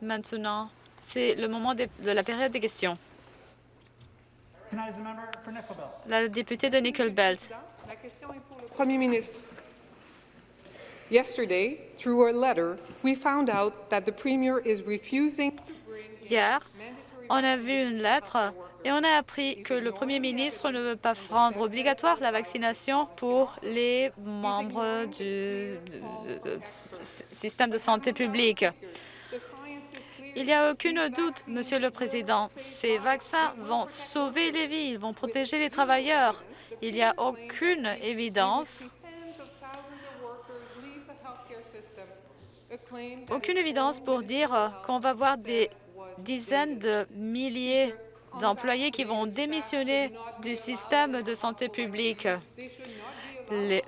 Maintenant, c'est le moment de, de la période des questions. La députée de Nickel Belt. La question est pour le Premier ministre. Yesterday, through a letter, we found out that the Premier is refusing to bring Hier, on a vu une lettre et on a appris que le Premier ministre ne veut pas rendre obligatoire la vaccination pour les membres du système de santé publique. Il n'y a aucun doute, Monsieur le Président, ces vaccins vont sauver les vies, ils vont protéger les travailleurs. Il n'y a aucune évidence, aucune évidence pour dire qu'on va voir des dizaines de milliers d'employés qui vont démissionner du système de santé publique.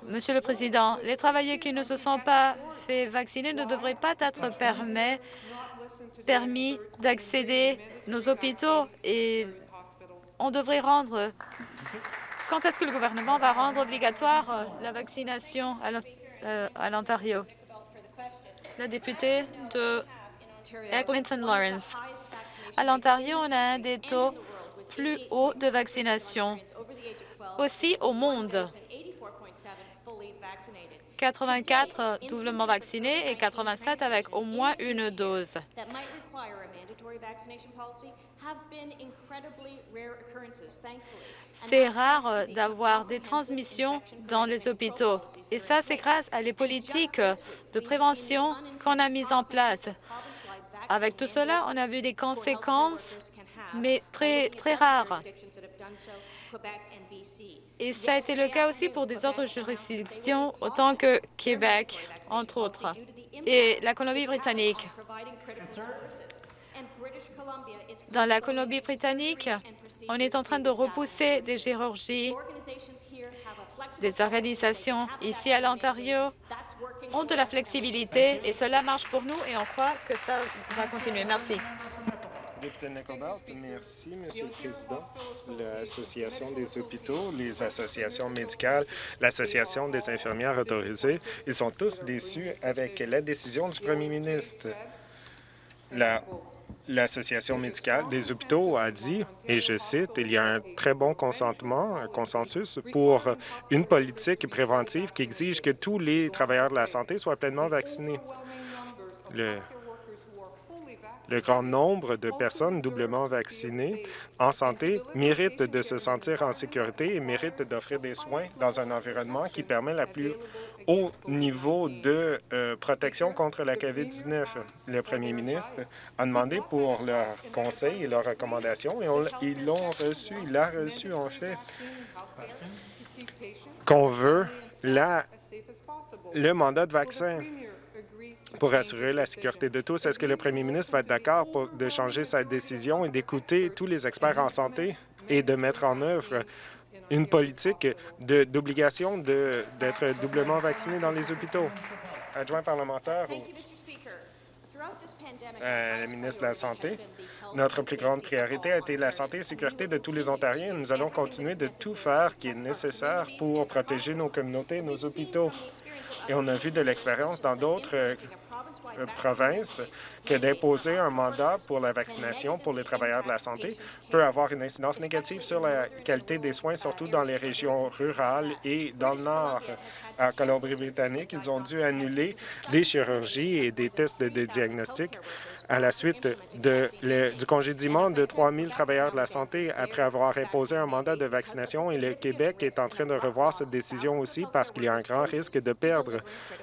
Monsieur le Président, les travailleurs qui ne se sont pas fait vacciner ne devraient pas être permis, permis d'accéder nos hôpitaux et on devrait rendre... Quand est-ce que le gouvernement va rendre obligatoire euh, la vaccination euh, à l'Ontario? La députée de Eglinton Lawrence. À l'Ontario, on a un des taux plus hauts de vaccination, aussi au monde. 84 doublement vaccinés et 87 avec au moins une dose. C'est rare d'avoir des transmissions dans les hôpitaux. Et ça, c'est grâce à les politiques de prévention qu'on a mises en place. Avec tout cela, on a vu des conséquences, mais très, très rares. Et ça a été le cas aussi pour des autres juridictions, autant que Québec, entre autres, et la Colombie-Britannique. Dans la Colombie-Britannique, on est en train de repousser des chirurgies. Des organisations ici à l'Ontario ont de la flexibilité et cela marche pour nous et on croit que ça va continuer. Merci. Député merci, Monsieur le Président. L'Association des hôpitaux, les associations médicales, l'Association des infirmières autorisées, ils sont tous déçus avec la décision du Premier ministre. La- L'Association médicale des hôpitaux a dit, et je cite, « Il y a un très bon consentement, un consensus pour une politique préventive qui exige que tous les travailleurs de la santé soient pleinement vaccinés. » le grand nombre de personnes doublement vaccinées en santé méritent de se sentir en sécurité et méritent d'offrir des soins dans un environnement qui permet la plus haut niveau de euh, protection contre la COVID-19. Le premier ministre a demandé pour leurs conseils et leurs recommandations et ils l'ont reçu, il l'a reçu en fait, qu'on veut la, le mandat de vaccin pour assurer la sécurité de tous. Est-ce que le premier ministre va être d'accord de changer sa décision et d'écouter tous les experts en santé et de mettre en œuvre une politique d'obligation d'être doublement vacciné dans les hôpitaux? Adjoint parlementaire euh, le ministre de la Santé. Notre plus grande priorité a été la santé et la sécurité de tous les Ontariens. Nous allons continuer de tout faire qui est nécessaire pour protéger nos communautés et nos hôpitaux. Et on a vu de l'expérience dans d'autres provinces que d'imposer un mandat pour la vaccination pour les travailleurs de la santé peut avoir une incidence négative sur la qualité des soins, surtout dans les régions rurales et dans le nord. À Colombie-Britannique, ils ont dû annuler des chirurgies et des tests de, diagnostic à la suite de, le- du congédiement de 3 000 travailleurs de la santé après avoir imposé un mandat de vaccination. Et le Québec est en train de revoir cette décision aussi parce qu'il y a un grand risque de perdre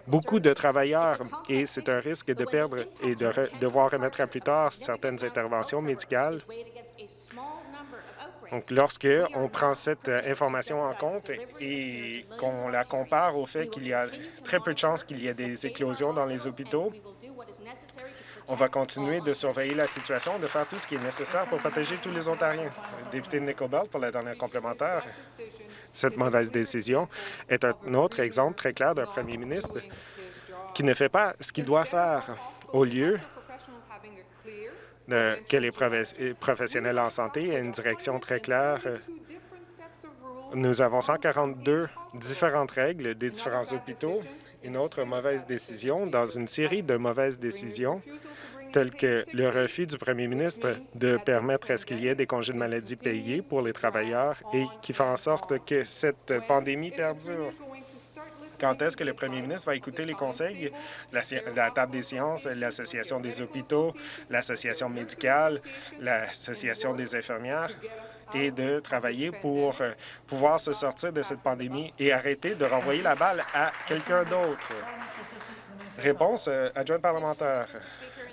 beaucoup de travailleurs et c'est un risque de perdre et de devoir remettre à plus tard certaines interventions médicales. Donc, lorsque on prend cette euh, information en compte et qu'on la compare au fait qu'il y a très peu de chances qu'il y ait des éclosions dans les hôpitaux, on va continuer de surveiller la situation, de faire tout ce qui est nécessaire pour protéger tous les Ontariens. Député Nickelbelt, pour la dernière complémentaire, cette mauvaise décision est un autre exemple très clair d'un premier ministre qui ne fait pas ce qu'il doit faire au lieu que les profes- professionnels en santé aient une direction très claire. Nous avons 142 différentes règles des différents hôpitaux. Une autre mauvaise décision dans une série de mauvaises décisions tels que le refus du premier ministre de permettre à ce qu'il y ait des congés de maladie payés pour les travailleurs et qui fait en sorte que cette pandémie perdure. Quand est-ce que le premier ministre va écouter les conseils? De la, Table des sciences, l'Association des hôpitaux, l'Association médicale, l'Association des infirmières et de travailler pour euh, pouvoir se sortir de cette pandémie et arrêter de renvoyer la balle à quelqu'un d'autre? Réponse, euh, adjointe parlementaire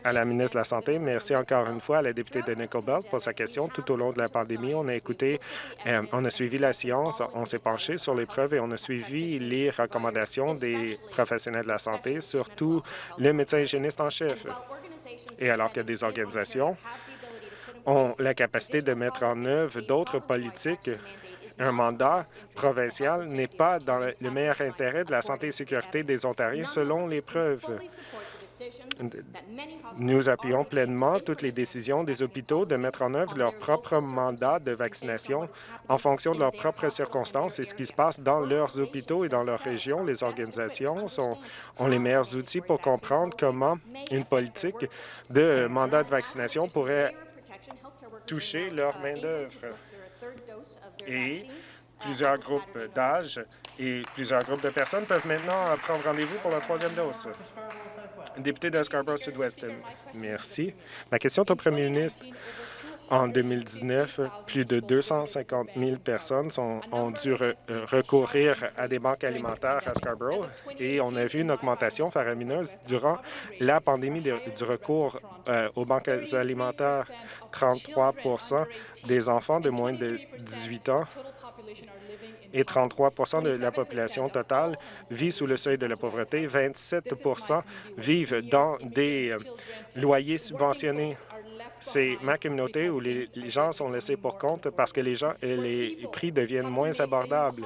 à la ministre de la Santé. Merci encore une fois à la députée de Nickel Belt pour sa question. Tout au long de la pandémie, on a écouté, euh, on a suivi la science, on s'est penché sur les preuves et on a suivi les recommandations des professionnels de la santé, surtout le médecin hygiéniste en chef. Et alors que des organisations ont la capacité de mettre en œuvre d'autres politiques un mandat provincial n'est pas dans le meilleur intérêt de la santé et sécurité des Ontariens selon les preuves. Nous appuyons pleinement toutes les décisions des hôpitaux de mettre en œuvre leur propre mandat de vaccination en fonction de leurs propres circonstances et ce qui se passe dans leurs hôpitaux et dans leur région. Les organisations sont, ont les meilleurs outils pour comprendre comment une politique de mandat de vaccination pourrait toucher leur main-d'œuvre. Et plusieurs groupes d'âge et plusieurs groupes de personnes peuvent maintenant prendre rendez-vous pour la troisième dose. Député de Scarborough Sud-Ouest, merci. Ma question est au premier ministre. En 2019, plus de 250 000 personnes ont dû recourir à des banques alimentaires à Scarborough et on a vu une augmentation faramineuse durant la pandémie du recours euh, aux banques alimentaires. 33% des enfants de moins de 18 ans et 33% de la population totale vit sous le seuil de la pauvreté. 27% vivent dans des euh, loyers subventionnés. C'est ma communauté où les, gens sont laissés pour compte parce que les, gens, les prix deviennent moins abordables.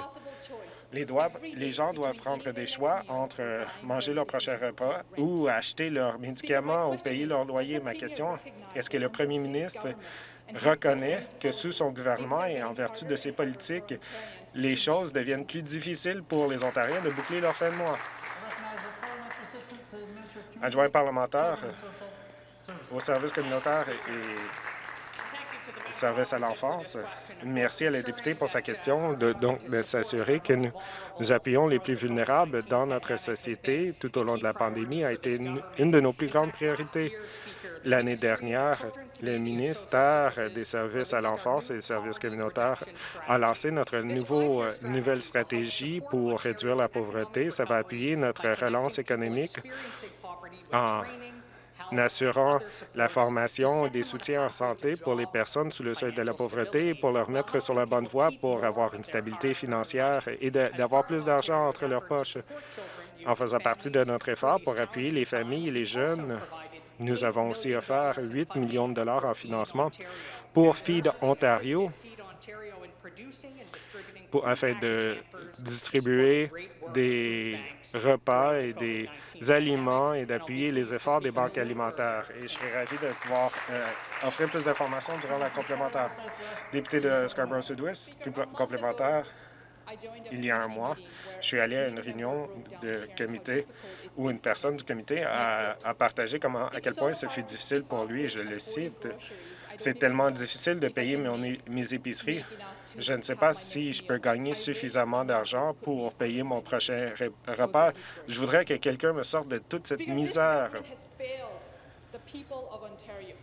Les, les, gens doivent prendre des choix entre euh, manger leur prochain repas ou acheter leurs médicaments ou payer leur loyer. Ma question, est-ce que le premier ministre reconnaît que sous son gouvernement et en vertu de ses politiques, les choses deviennent plus difficiles pour les Ontariens de boucler leur fin de mois. Adjoint parlementaire au service communautaire et service à l'enfance. Merci à la députée pour sa question de, donc, s'assurer que nous, appuyons les plus vulnérables dans notre société tout au long de la pandémie a été une de nos plus grandes priorités. L'année dernière, le ministère des services à l'enfance et des services communautaires a lancé notre euh, nouvelle stratégie pour réduire la pauvreté. Ça va appuyer notre relance économique en assurant la formation et des soutiens en santé pour les personnes sous le seuil de la pauvreté pour leur mettre sur la bonne voie pour avoir une stabilité financière et d'avoir plus d'argent entre leurs poches. En faisant partie de notre effort pour appuyer les familles et les jeunes nous avons aussi offert 8 millions de dollars en financement pour Feed Ontario afin de distribuer des repas et des aliments et d'appuyer les efforts des banques alimentaires. Et je serais ravi de pouvoir euh, offrir plus d'informations durant la complémentaire. Député de Scarborough Sud-Ouest, complémentaire, il y a un mois, je suis allé à une réunion de comité où une personne du comité a, partagé comment, à quel point ce fut difficile pour lui, je le cite, c'est tellement difficile de payer mes épiceries. Je ne sais pas si je peux gagner suffisamment d'argent pour payer mon prochain repas. Je voudrais que quelqu'un me sorte de toute cette misère.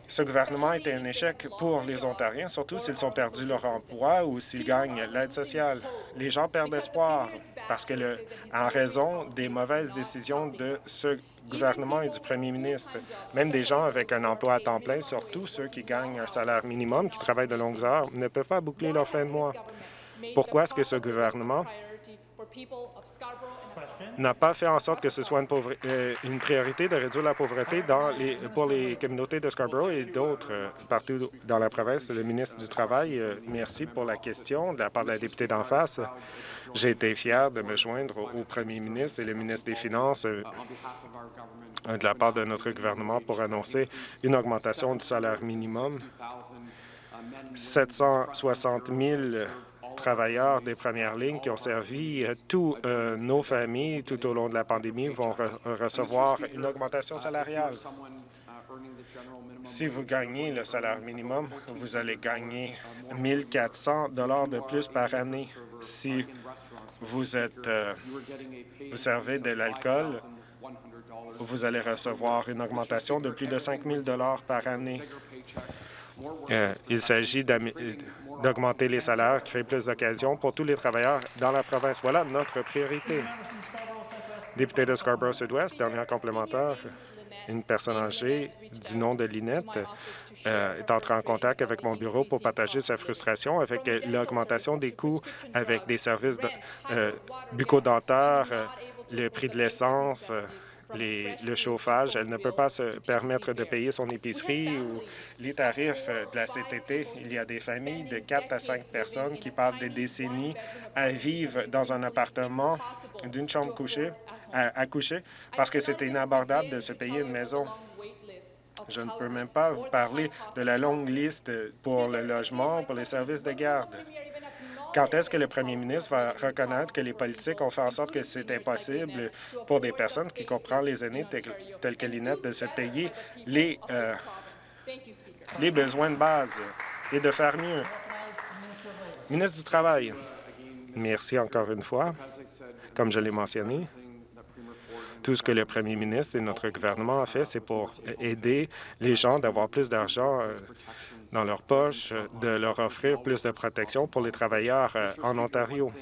Ce gouvernement est un échec pour les Ontariens, surtout s'ils ont perdu leur emploi ou s'ils gagnent l'aide sociale. Les gens perdent espoir parce que, en raison des mauvaises décisions de ce gouvernement et du premier ministre, même des gens avec un emploi à temps plein, surtout ceux qui gagnent un salaire minimum, qui travaillent de longues heures, ne peuvent pas boucler leur fin de mois. Pourquoi est-ce que ce gouvernement n'a pas fait en sorte que ce soit une, euh, une, priorité de réduire la pauvreté dans les, pour les communautés de Scarborough et d'autres euh, partout dans la province. Le ministre du Travail, euh, merci pour la question de la part de la députée d'en face. J'ai été fier de me joindre au, premier ministre et le ministre des Finances de la part de notre gouvernement pour annoncer une augmentation du salaire minimum. 760 000 travailleurs des premières lignes qui ont servi euh, tous euh, nos familles tout au long de la pandémie vont recevoir une augmentation salariale. Si vous gagnez le salaire minimum, vous allez gagner 1 400 de plus par année. Si vous êtes, vous servez de l'alcool, vous allez recevoir une augmentation de plus de 5 000 par année. Euh, il s'agit d'augmenter les salaires, créer plus d'occasions pour tous les travailleurs dans la province. Voilà notre priorité. Député de Scarborough Sud-Ouest, dernier complémentaire, une personne âgée du nom de Linette euh, est entrée en contact avec mon bureau pour partager sa frustration avec l'augmentation des coûts avec des services euh, bucco-dentaires, le prix de l'essence, le chauffage. Elle ne peut pas se permettre de payer son épicerie ou les tarifs de la CTT. Il y a des familles de 4 à 5 personnes qui passent des décennies à vivre dans un appartement d'une chambre couchée, à, coucher parce que c'est inabordable de se payer une maison. Je ne peux même pas vous parler de la longue liste pour le logement, pour les services de garde. Quand est-ce que le premier ministre va reconnaître que les politiques ont fait en sorte que c'est impossible pour des personnes qui comprennent les aînés telles que Linette de se payer euh, les besoins de base et de faire mieux? Ministre du Travail, merci encore une fois. Comme je l'ai mentionné, tout ce que le premier ministre et notre gouvernement a fait, c'est pour aider les gens d'avoir plus d'argent euh, dans leur poche, de leur offrir plus de protection pour les travailleurs euh, en Ontario.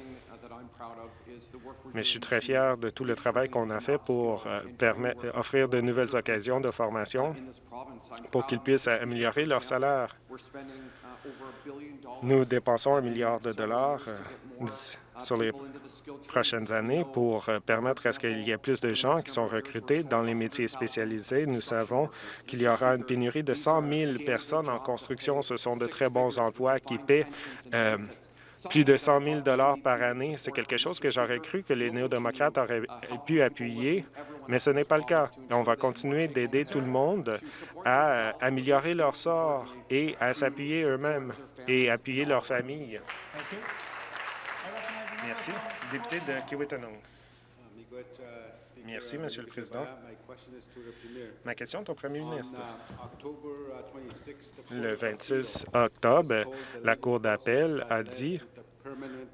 Mais je suis très fier de tout le travail qu'on a fait pour euh, offrir de nouvelles occasions de formation pour qu'ils puissent améliorer leur salaire. Nous dépensons un milliard de dollars sur les prochaines années pour euh, permettre à ce qu'il y ait plus de gens qui sont recrutés dans les métiers spécialisés. Nous savons qu'il y aura une pénurie de 100 000 personnes en construction. Ce sont de très bons emplois qui paient euh, plus de 100 000 par année. C'est quelque chose que j'aurais cru que les néo-démocrates auraient pu appuyer, mais ce n'est pas le cas. On va continuer d'aider tout le monde à euh, améliorer leur sort et à s'appuyer eux-mêmes et appuyer leurs familles. Merci. Député de Kiwetanong. Merci, Monsieur le Président. Ma question est au Premier ministre. Le 26 octobre, la Cour d'appel a dit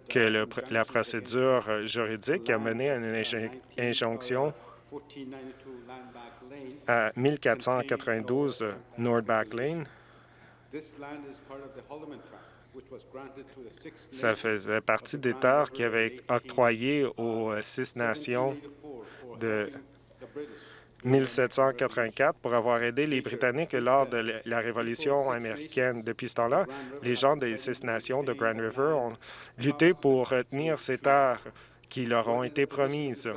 que la procédure juridique a mené à une injonction à 1492 Nordback Lane ça faisait partie des terres qui avaient été octroyées aux euh, six nations de 1784 pour avoir aidé les Britanniques lors de la Révolution américaine. Depuis ce temps-là, les gens des six nations de Grand River ont lutté pour retenir ces terres qui leur ont été promises.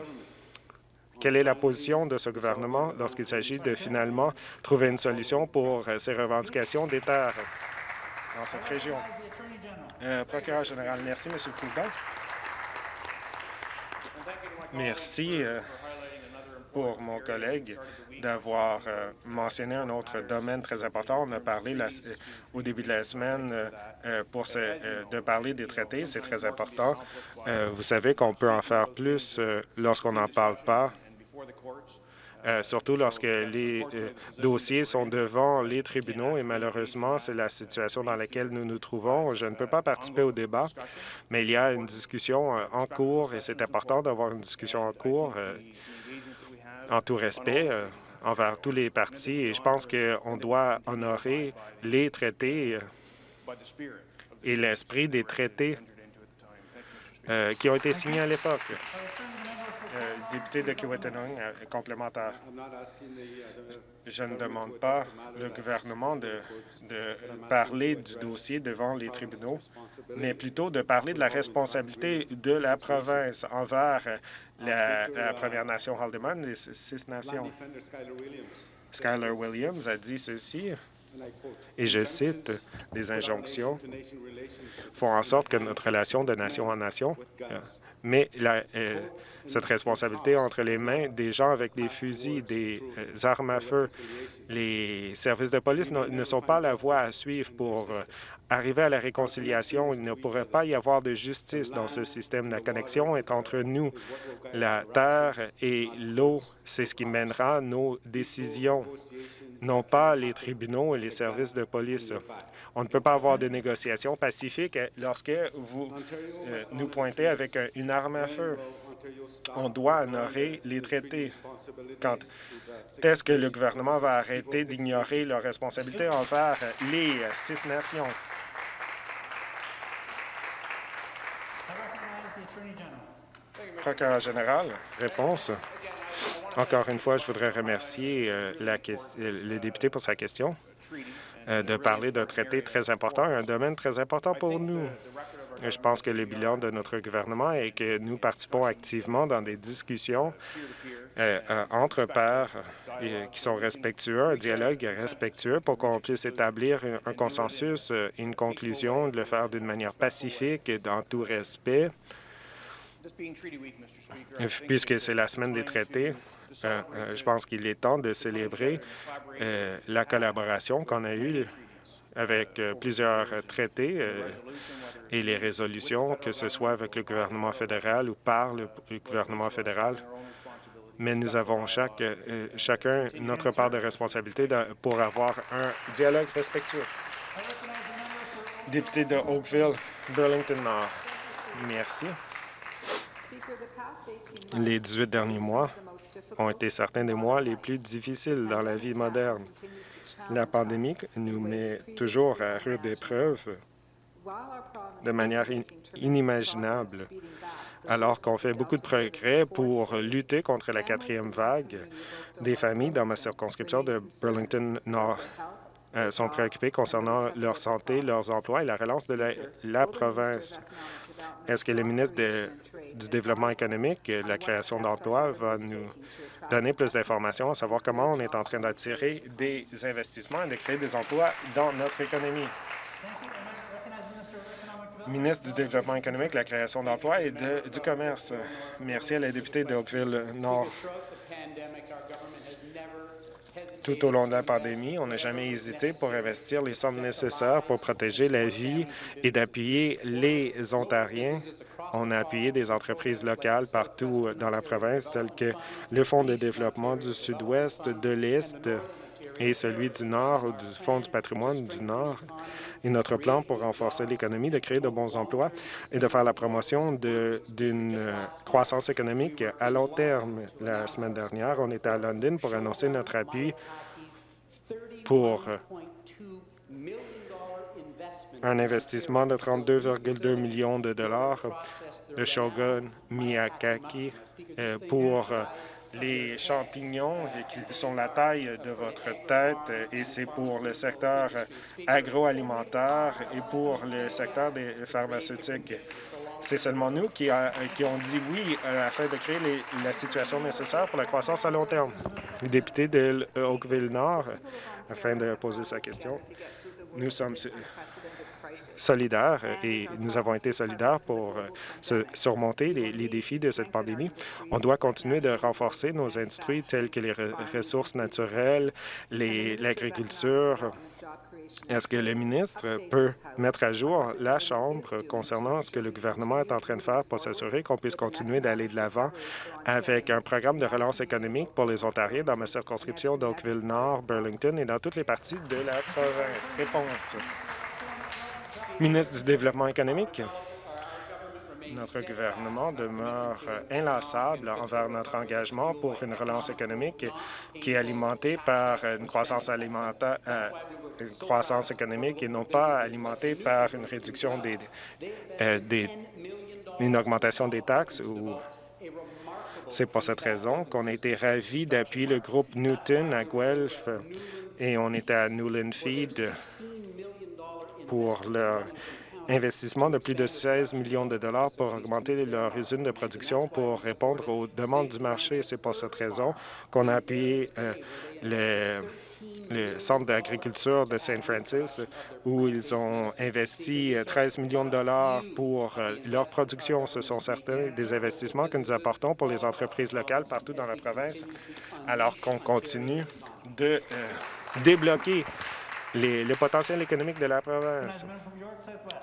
Quelle est la position de ce gouvernement lorsqu'il s'agit de finalement trouver une solution pour euh, ces revendications des terres dans cette région? Euh, procureur général, merci, Monsieur le Président. Merci euh, pour mon collègue d'avoir euh, mentionné un autre domaine très important. On a parlé au début de la semaine pour de parler des traités. C'est très important. vous savez qu'on peut en faire plus lorsqu'on n'en parle pas euh, surtout lorsque les euh, dossiers sont devant les tribunaux et malheureusement, c'est la situation dans laquelle nous nous trouvons. Je ne peux pas participer au débat, mais il y a une discussion euh, en cours et c'est important d'avoir une discussion en cours en tout respect envers tous les partis et je pense qu'on doit honorer les traités et l'esprit des traités qui ont été signés à l'époque. Euh, député de Kiwetanong, euh, complémentaire. Je ne demande pas le gouvernement de, parler du dossier devant les tribunaux, mais plutôt de parler de la responsabilité de la province envers la, Première Nation Haldeman, les six nations. Skyler Williams a dit ceci. et je cite, des injonctions font en sorte que notre relation de nation en nation euh, la, euh, cette responsabilité entre les mains des gens avec des fusils, des euh, armes à feu. Les services de police ne, ne sont pas la voie à suivre pour arriver à la réconciliation. Il ne pourrait pas y avoir de justice dans ce système. La connexion est entre nous, la terre et l'eau. C'est ce qui mènera nos décisions, non pas les tribunaux et les services de police. On ne peut pas avoir de négociations pacifiques lorsque vous euh, nous pointez avec un- une arme à feu. On doit honorer les traités. Quand est-ce que le gouvernement va arrêter d'ignorer leurs responsabilités envers les six nations? Procureur général, réponse. Encore une fois, je voudrais remercier euh, la euh, le député pour sa question euh, de parler d'un traité très important, un domaine très important pour nous. Je pense que le bilan de notre gouvernement est que nous participons activement dans des discussions entre pairs qui sont respectueux, un dialogue respectueux pour qu'on puisse établir un, un consensus une conclusion, de le faire d'une manière pacifique et dans tout respect. Puisque c'est la semaine des traités, je pense qu'il est temps de célébrer euh, la collaboration qu'on a eue avec euh, plusieurs euh, traités euh, et les résolutions, que ce soit avec le gouvernement fédéral ou par le, gouvernement fédéral. Mais nous avons euh, chacun notre part de responsabilité pour avoir un dialogue respectueux. Député de Oakville, Burlington Nord. Merci. Les 18 derniers mois ont été certains des mois les plus difficiles dans la vie moderne. La pandémie nous met toujours à rude épreuve de manière in- inimaginable, alors qu'on fait beaucoup de progrès pour lutter contre la quatrième vague. Des familles dans ma circonscription de Burlington Nord euh, sont préoccupées concernant leur santé, leurs emplois et la relance de la, la province. Est-ce que le ministre de- du Développement économique la création d'emplois va nous donner plus d'informations, à savoir comment on est en train d'attirer des investissements et de créer des emplois dans notre économie? Ministre du Développement économique, la création d'emplois et du commerce. Merci à la députée de Oakville-Nord. Tout au long de la pandémie, on n'a jamais hésité pour investir les sommes nécessaires pour protéger la vie et d'appuyer les Ontariens. On a appuyé des entreprises locales partout dans la province, telles que le Fonds de développement du Sud-Ouest, de l'Est et celui du Nord, du Fonds du patrimoine du Nord. Et notre plan pour renforcer l'économie, de créer de bons emplois et de faire la promotion d'une euh, croissance économique à long terme. La semaine dernière, on était à London pour annoncer notre appui pour euh, un investissement de 32,2 millions de dollars de Shogun Miyakaki euh, pour euh, les champignons qui sont la taille de votre tête et c'est pour le secteur euh, agroalimentaire et pour le secteur des pharmaceutiques. C'est seulement nous qui, a- ont dit oui afin de créer la situation nécessaire pour la croissance à long terme. Le député de Oakville-Nord, afin de poser sa question, nous sommes euh, et nous avons été solidaires pour euh, se- surmonter les, les défis de cette pandémie. On doit continuer de renforcer nos industries telles que les re- ressources naturelles, les- l'agriculture. Est-ce que le ministre peut mettre à jour la Chambre concernant ce que le gouvernement est en train de faire pour s'assurer qu'on puisse continuer d'aller de l'avant avec un programme de relance économique pour les Ontariens dans ma circonscription d'Oakville-Nord, Burlington et dans toutes les parties de la province? Réponse. Ministre du Développement économique, notre gouvernement demeure inlassable envers notre engagement pour une relance économique qui est alimentée par une croissance euh, économique et non pas alimentée par une réduction des, euh, des une augmentation des taxes c'est pour cette raison qu'on a été ravis d'appuyer le groupe Newton à Guelph et on était à Newland Feed pour leur investissement de plus de 16 millions de dollars pour augmenter leur usine de production pour répondre aux demandes du marché. C'est pour cette raison qu'on a appuyé euh, le, Centre d'agriculture de Saint Francis, où ils ont investi 13 millions de dollars pour euh, leur production. Ce sont certains des investissements que nous apportons pour les entreprises locales partout dans la province, alors qu'on continue de euh, débloquer les, le potentiel économique de la province.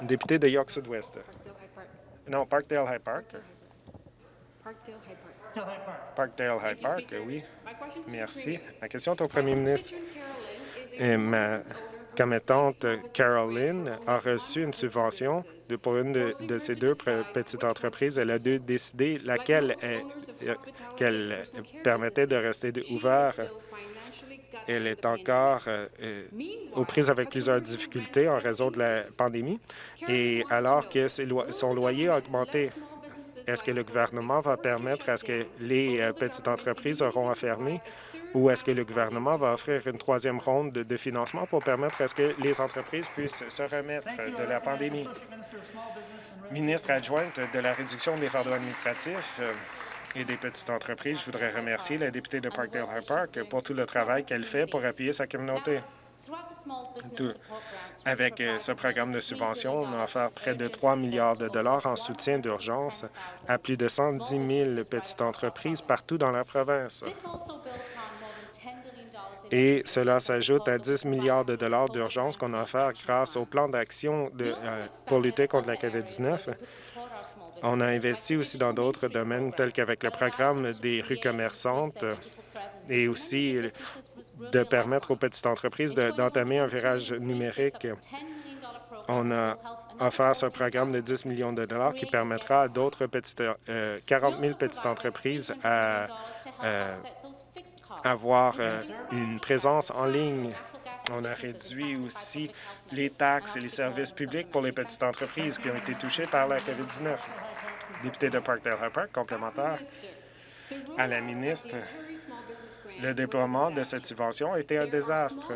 Député de York Sud-Ouest. Non, Parkdale High Park. Parkdale High Park, oui. Merci. Ma question est au premier ministre. Et ma commettante Caroline a reçu une subvention de, pour une de, de ces deux petites entreprises. Elle a dû décider laquelle qu'elle permettait de rester ouverte elle est encore euh, euh, aux prises avec plusieurs difficultés en raison de la pandémie. Et alors que son loyer a augmenté, est-ce que le gouvernement va permettre à ce que les euh, petites entreprises auront à fermer? Ou est-ce que le gouvernement va offrir une troisième ronde de, financement pour permettre à ce que les entreprises puissent se remettre de la pandémie? Ministre adjointe de la réduction des fardeaux administratifs, et des petites entreprises. Je voudrais remercier la députée de Parkdale High Park pour tout le travail qu'elle fait pour appuyer sa communauté. Avec euh, ce programme de subvention, on a offert près de 3 milliards de dollars en soutien d'urgence à plus de 110 000 petites entreprises partout dans la province. Et cela s'ajoute à 10 milliards de dollars d'urgence qu'on a offert grâce au plan d'action euh, pour lutter contre la COVID-19 on a investi aussi dans d'autres domaines tels qu'avec le programme des rues commerçantes et aussi de permettre aux petites entreprises d'entamer un virage numérique. On a offert ce programme de 10 millions de dollars qui permettra à d'autres petites, 40 euh, 000 petites entreprises à euh, avoir euh, une présence en ligne. On a réduit aussi les taxes et les services publics pour les petites entreprises qui ont été touchées par la COVID-19 député de Parkdale High complémentaire à la ministre. Le déploiement de cette subvention a été un désastre.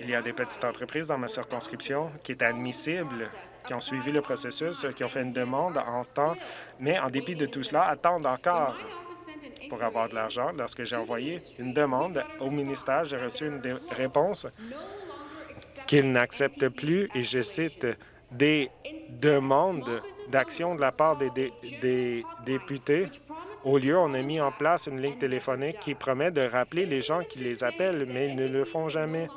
Il y a des petites entreprises dans ma circonscription qui étaient admissibles, qui ont suivi le processus, qui ont fait une demande en temps, mais en dépit de tout cela, attendent encore pour avoir de l'argent. Lorsque j'ai envoyé une demande au ministère, j'ai reçu une réponse qu'il n'accepte plus, et je cite, des demandes d'action de la part des, députés. Au lieu, on a mis en place une ligne téléphonique qui promet de rappeler les gens qui les appellent, mais ils ne le font jamais.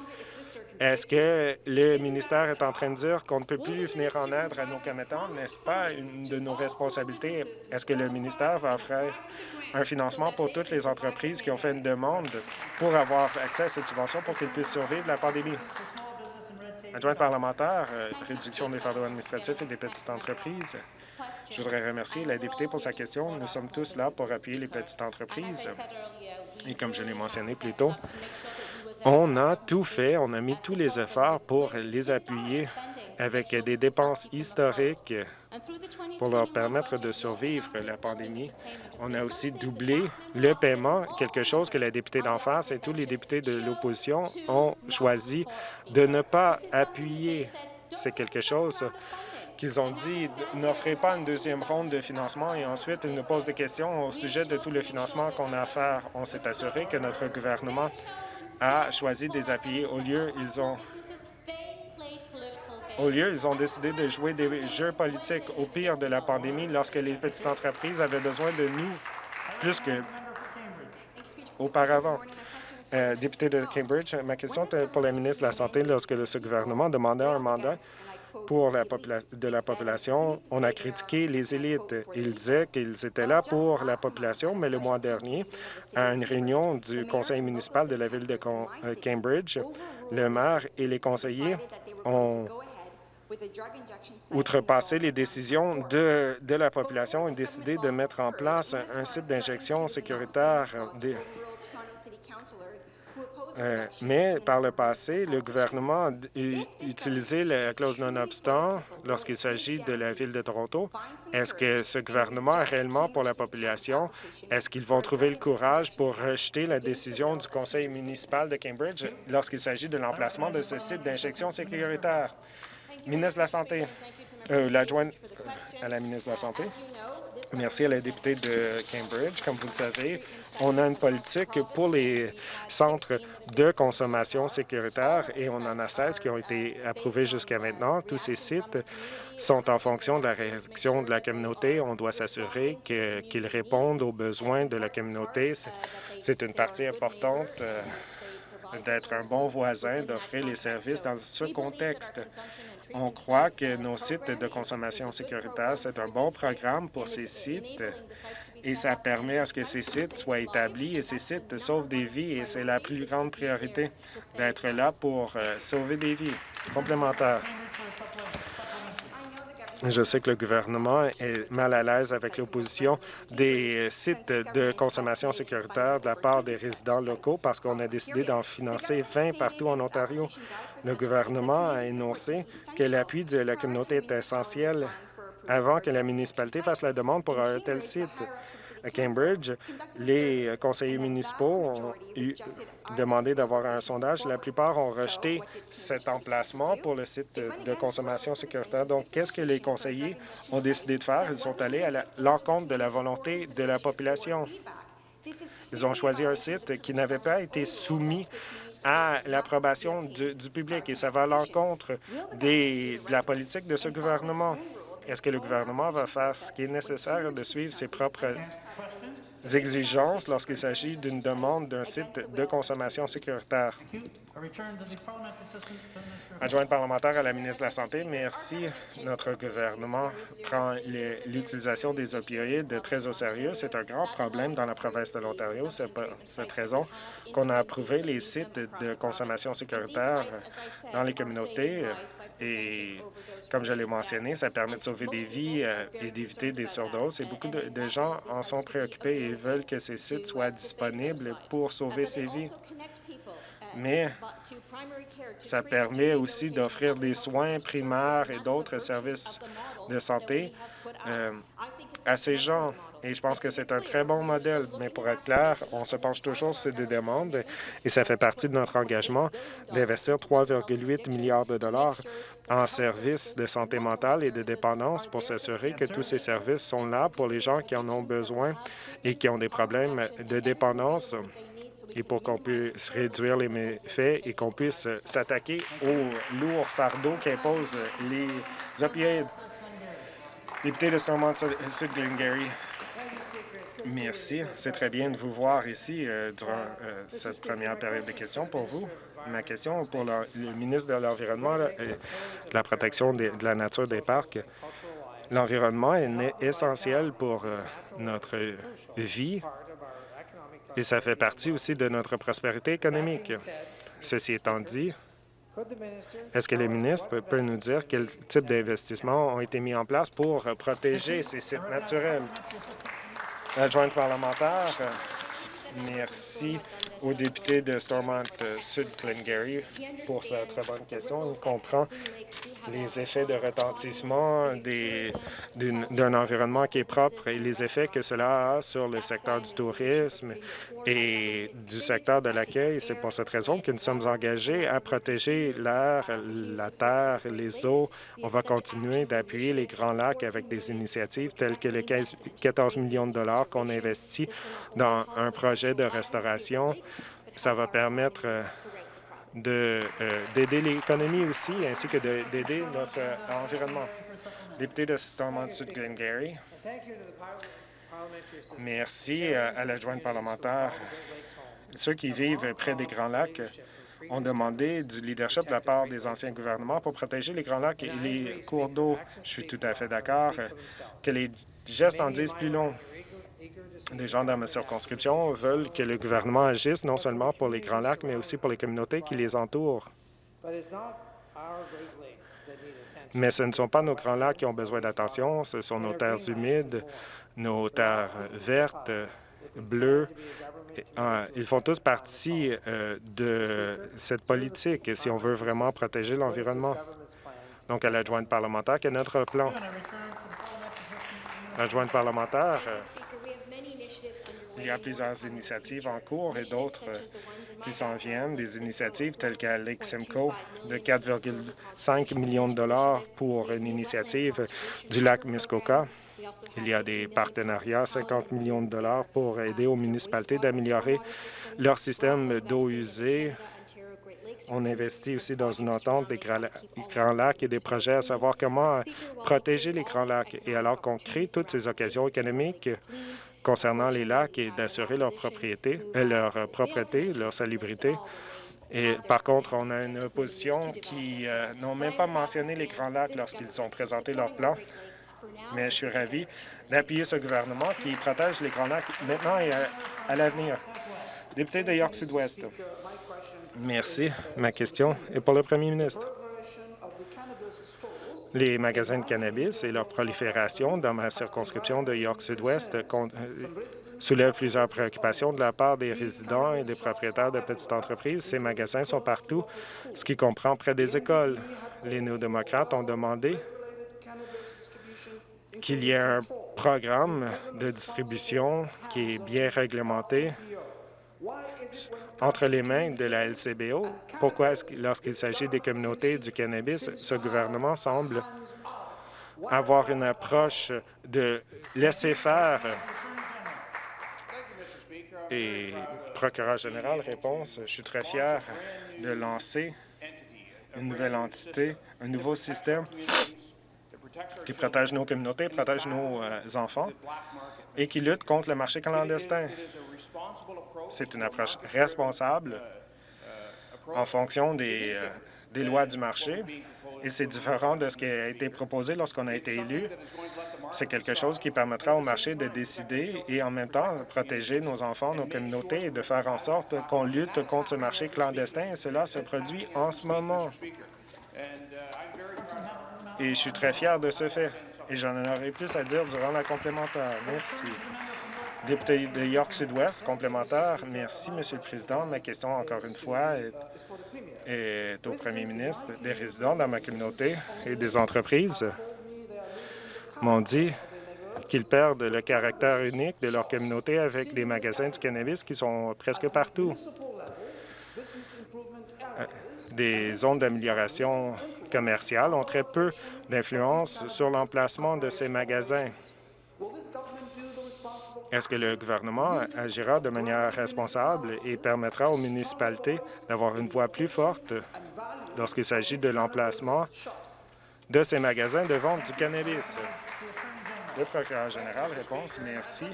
Est-ce que le ministère est en train de dire qu'on ne peut plus venir en aide à nos commettants? N'est-ce pas une de nos responsabilités? Est-ce que le ministère va offrir un financement pour toutes les entreprises qui ont fait une demande pour avoir accès à cette subvention pour qu'ils puissent survivre la pandémie? Adjointe parlementaire, euh, réduction des fardeaux administratifs et des petites entreprises. Je voudrais remercier la députée pour sa question. Nous sommes tous là pour appuyer les petites entreprises. Et comme je l'ai mentionné plus tôt, on a tout fait, on a mis tous les efforts pour les appuyer avec des dépenses historiques pour leur permettre de survivre la pandémie. On a aussi doublé le paiement, quelque chose que la députée d'en face et tous les députés de l'opposition ont choisi de ne pas appuyer. C'est quelque chose qu'ils ont dit n'offrez pas une deuxième ronde de financement et ensuite ils nous posent des questions au sujet de tout le financement qu'on a à faire. On s'est assuré que notre gouvernement a choisi de les appuyer. Au lieu, ils ont au lieu, ils ont décidé de jouer des jeux politiques au pire de la pandémie lorsque les petites entreprises avaient besoin de nous plus que auparavant. Euh, député de Cambridge, ma question est pour la ministre de la Santé. Lorsque ce gouvernement demandait un mandat pour de la population, on a critiqué les élites. Ils disaient qu'ils étaient là pour la population, mais le mois dernier, à une réunion du conseil municipal de la ville de euh, Cambridge, le maire et les conseillers ont outrepasser les décisions de, de la population et décider de mettre en place un, site d'injection sécuritaire. Euh, mais par le passé, le gouvernement a utilisé la clause non-obstant lorsqu'il s'agit de la Ville de Toronto. Est-ce que ce gouvernement est réellement pour la population? Est-ce qu'ils vont trouver le courage pour rejeter la décision du conseil municipal de Cambridge lorsqu'il s'agit de l'emplacement de ce site d'injection sécuritaire? Ministre de la Santé. Euh, L'adjointe à la ministre de la Santé. Merci à la députée de Cambridge. Comme vous le savez, on a une politique pour les centres de consommation sécuritaire et on en a 16 qui ont été approuvés jusqu'à maintenant. Tous ces sites sont en fonction de la réaction de la communauté. On doit s'assurer qu'ils répondent aux besoins de la communauté. C'est une partie importante euh, d'être un bon voisin, d'offrir les services dans ce contexte. On croit que nos sites de consommation sécuritaire, c'est un bon programme pour ces sites et ça permet à ce que ces sites soient établis et ces sites sauvent des vies et c'est la plus grande priorité d'être là pour euh, sauver des vies. Complémentaire. Je sais que le gouvernement est mal à l'aise avec l'opposition des sites de consommation sécuritaire de la part des résidents locaux parce qu'on a décidé d'en financer 20 partout en Ontario. Le gouvernement a énoncé que l'appui de la communauté est essentiel avant que la municipalité fasse la demande pour un tel site à Cambridge, les conseillers municipaux ont demandé d'avoir un sondage. La plupart ont rejeté cet emplacement pour le site de consommation sécuritaire. Donc, qu'est-ce que les conseillers ont décidé de faire? Ils sont allés à l'encontre de la volonté de la population. Ils ont choisi un site qui n'avait pas été soumis à l'approbation du, public et ça va à l'encontre de la politique de ce gouvernement. Est-ce que le gouvernement va faire ce qui est nécessaire de suivre ses propres exigences lorsqu'il s'agit d'une demande d'un site de consommation sécuritaire. Adjointe parlementaire à la ministre de la Santé, merci. Notre gouvernement prend l'utilisation des opioïdes très au sérieux. C'est un grand problème dans la province de l'Ontario. C'est pour cette raison qu'on a approuvé les sites de consommation sécuritaire dans les communautés et comme je l'ai mentionné, ça permet de sauver des vies euh, et d'éviter des surdoses. Et beaucoup de, gens en sont préoccupés et veulent que ces sites soient disponibles pour sauver ces vies. Mais ça permet aussi d'offrir des soins primaires et d'autres services de santé euh, à ces gens. Et je pense que c'est un très bon modèle. Mais pour être clair, on se penche toujours sur des demandes et ça fait partie de notre engagement d'investir 3,8 milliards de dollars en services de santé mentale et de dépendance pour s'assurer que tous ces services sont là pour les gens qui en ont besoin et qui ont des problèmes de dépendance et pour qu'on puisse réduire les méfaits et qu'on puisse s'attaquer aux lourds fardeaux qu'imposent les opioïdes. Député de Stormont-Sud-Glengarry. Merci. C'est très bien de vous voir ici euh, durant euh, cette première période de questions pour vous. Ma question pour le, ministre de l'Environnement et de la protection de, la nature des parcs. L'environnement est essentiel pour euh, notre vie et ça fait partie aussi de notre prospérité économique. Ceci étant dit, est-ce que le ministre peut nous dire quel type d'investissements ont été mis en place pour protéger ces sites naturels? Adjointe parlementaire, merci au député de Stormont-Sud-Glengarry pour sa très bonne question. On comprend les effets de retentissement d'un environnement qui est propre et les effets que cela a sur le secteur du tourisme et du secteur de l'accueil. C'est pour cette raison que nous sommes engagés à protéger l'air, la terre, les eaux. On va continuer d'appuyer les Grands Lacs avec des initiatives telles que les 15, 14 millions de dollars qu'on investit dans un projet de restauration. Ça va permettre euh, euh, d'aider l'économie aussi, ainsi que d'aider notre euh, environnement. Député de Stormont-Sud-Glengarry. Merci euh, à l'adjointe parlementaire. Ceux qui vivent près des Grands Lacs ont demandé du leadership de la part des anciens gouvernements pour protéger les Grands Lacs et les cours d'eau. Je suis tout à fait d'accord que les gestes en disent plus long. Les gens dans ma circonscription veulent que le gouvernement agisse non seulement pour les Grands Lacs, mais aussi pour les communautés qui les entourent. Mais ce ne sont pas nos Grands Lacs qui ont besoin d'attention, ce sont nos terres humides, nos terres vertes, bleues. Ah, ils font tous partie euh, de cette politique si on veut vraiment protéger l'environnement. Donc, à l'adjointe parlementaire, quel est notre plan? L'adjointe parlementaire, Il y a plusieurs initiatives en cours et d'autres euh, qui s'en viennent, des initiatives telles qu'à Lake Simcoe de 4,5 millions de dollars pour une initiative du lac Muskoka. Il y a des partenariats, 50 millions de dollars pour aider aux municipalités d'améliorer leur système d'eau usée. On investit aussi dans une entente des Grands Lacs et des projets à savoir comment protéger les Grands Lacs. Et alors qu'on crée toutes ces occasions économiques concernant les lacs et d'assurer leur propriété, euh, leur propreté, leur salubrité, et par contre, on a une opposition qui euh, n'ont même pas mentionné les Grands Lacs lorsqu'ils ont présenté leur plan mais je suis ravi d'appuyer ce gouvernement qui protège les Grands Lacs maintenant et à, l'avenir. Député de York Sud-Ouest. Merci. Ma question est pour le premier ministre. Les magasins de cannabis et leur prolifération dans ma circonscription de York Sud-Ouest euh, soulèvent plusieurs préoccupations de la part des résidents et des propriétaires de petites entreprises. Ces magasins sont partout, ce qui comprend près des écoles. Les néo-démocrates ont demandé qu'il y ait un programme de distribution qui est bien réglementé entre les mains de la LCBO. Pourquoi, lorsqu'il s'agit des communautés du cannabis, ce gouvernement semble avoir une approche de laisser faire? Et procureur général, réponse, je suis très fier de lancer une nouvelle entité, un nouveau système qui protège nos communautés, protège nos euh, enfants et qui lutte contre le marché clandestin. C'est une approche responsable en fonction des, euh, des lois du marché et c'est différent de ce qui a été proposé lorsqu'on a été élu. C'est quelque chose qui permettra au marché de décider et en même temps protéger nos enfants, nos communautés et de faire en sorte qu'on lutte contre ce marché clandestin. Et cela se produit en ce moment et je suis très fier de ce fait. Et j'en aurai plus à dire durant la complémentaire. Merci. Député de York Sud-Ouest, complémentaire. Merci, Monsieur le Président. Ma question, encore une fois, est, au premier ministre. Des résidents dans ma communauté et des entreprises m'ont dit qu'ils perdent le caractère unique de leur communauté avec des magasins du cannabis qui sont presque partout. Euh, des zones d'amélioration commerciales ont très peu d'influence sur l'emplacement de ces magasins. Est-ce que le gouvernement agira de manière responsable et permettra aux municipalités d'avoir une voix plus forte lorsqu'il s'agit de l'emplacement de ces magasins de vente du cannabis? Le procureur général, réponse, merci.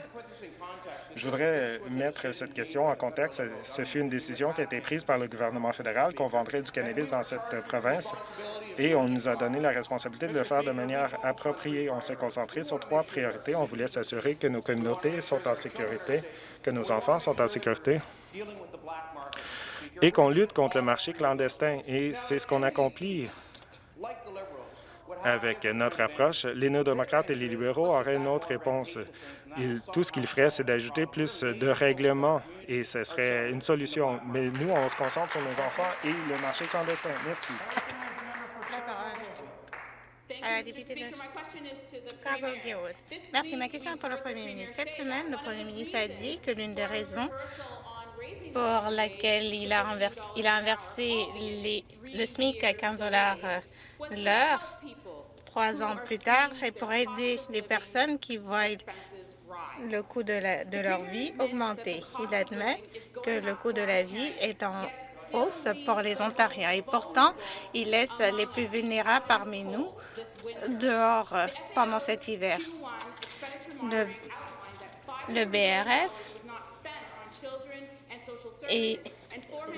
Je voudrais mettre cette question en contexte. Ce fut une décision qui a été prise par le gouvernement fédéral qu'on vendrait du cannabis dans cette province et on nous a donné la responsabilité de le faire de manière appropriée. On s'est concentré sur trois priorités. On voulait s'assurer que nos communautés sont en sécurité, que nos enfants sont en sécurité et qu'on lutte contre le marché clandestin. Et c'est ce qu'on accomplit avec notre approche. Les néo-démocrates et les libéraux auraient une autre réponse. tout ce qu'ils feraient, c'est d'ajouter plus de règlements et ce serait une solution. Mais nous, on se concentre sur nos enfants et le marché clandestin. Merci. Merci. Ma question est pour le premier ministre. Cette semaine, le premier ministre a dit que l'une des raisons pour laquelle il a, il a inversé le SMIC à 15 l'heure trois ans plus tard et pour aider les personnes qui voient le coût de, leur vie augmenter. Il admet que le coût de la vie est en hausse pour les Ontariens et pourtant, il laisse les plus vulnérables parmi nous dehors pendant cet hiver. Le, le BRF et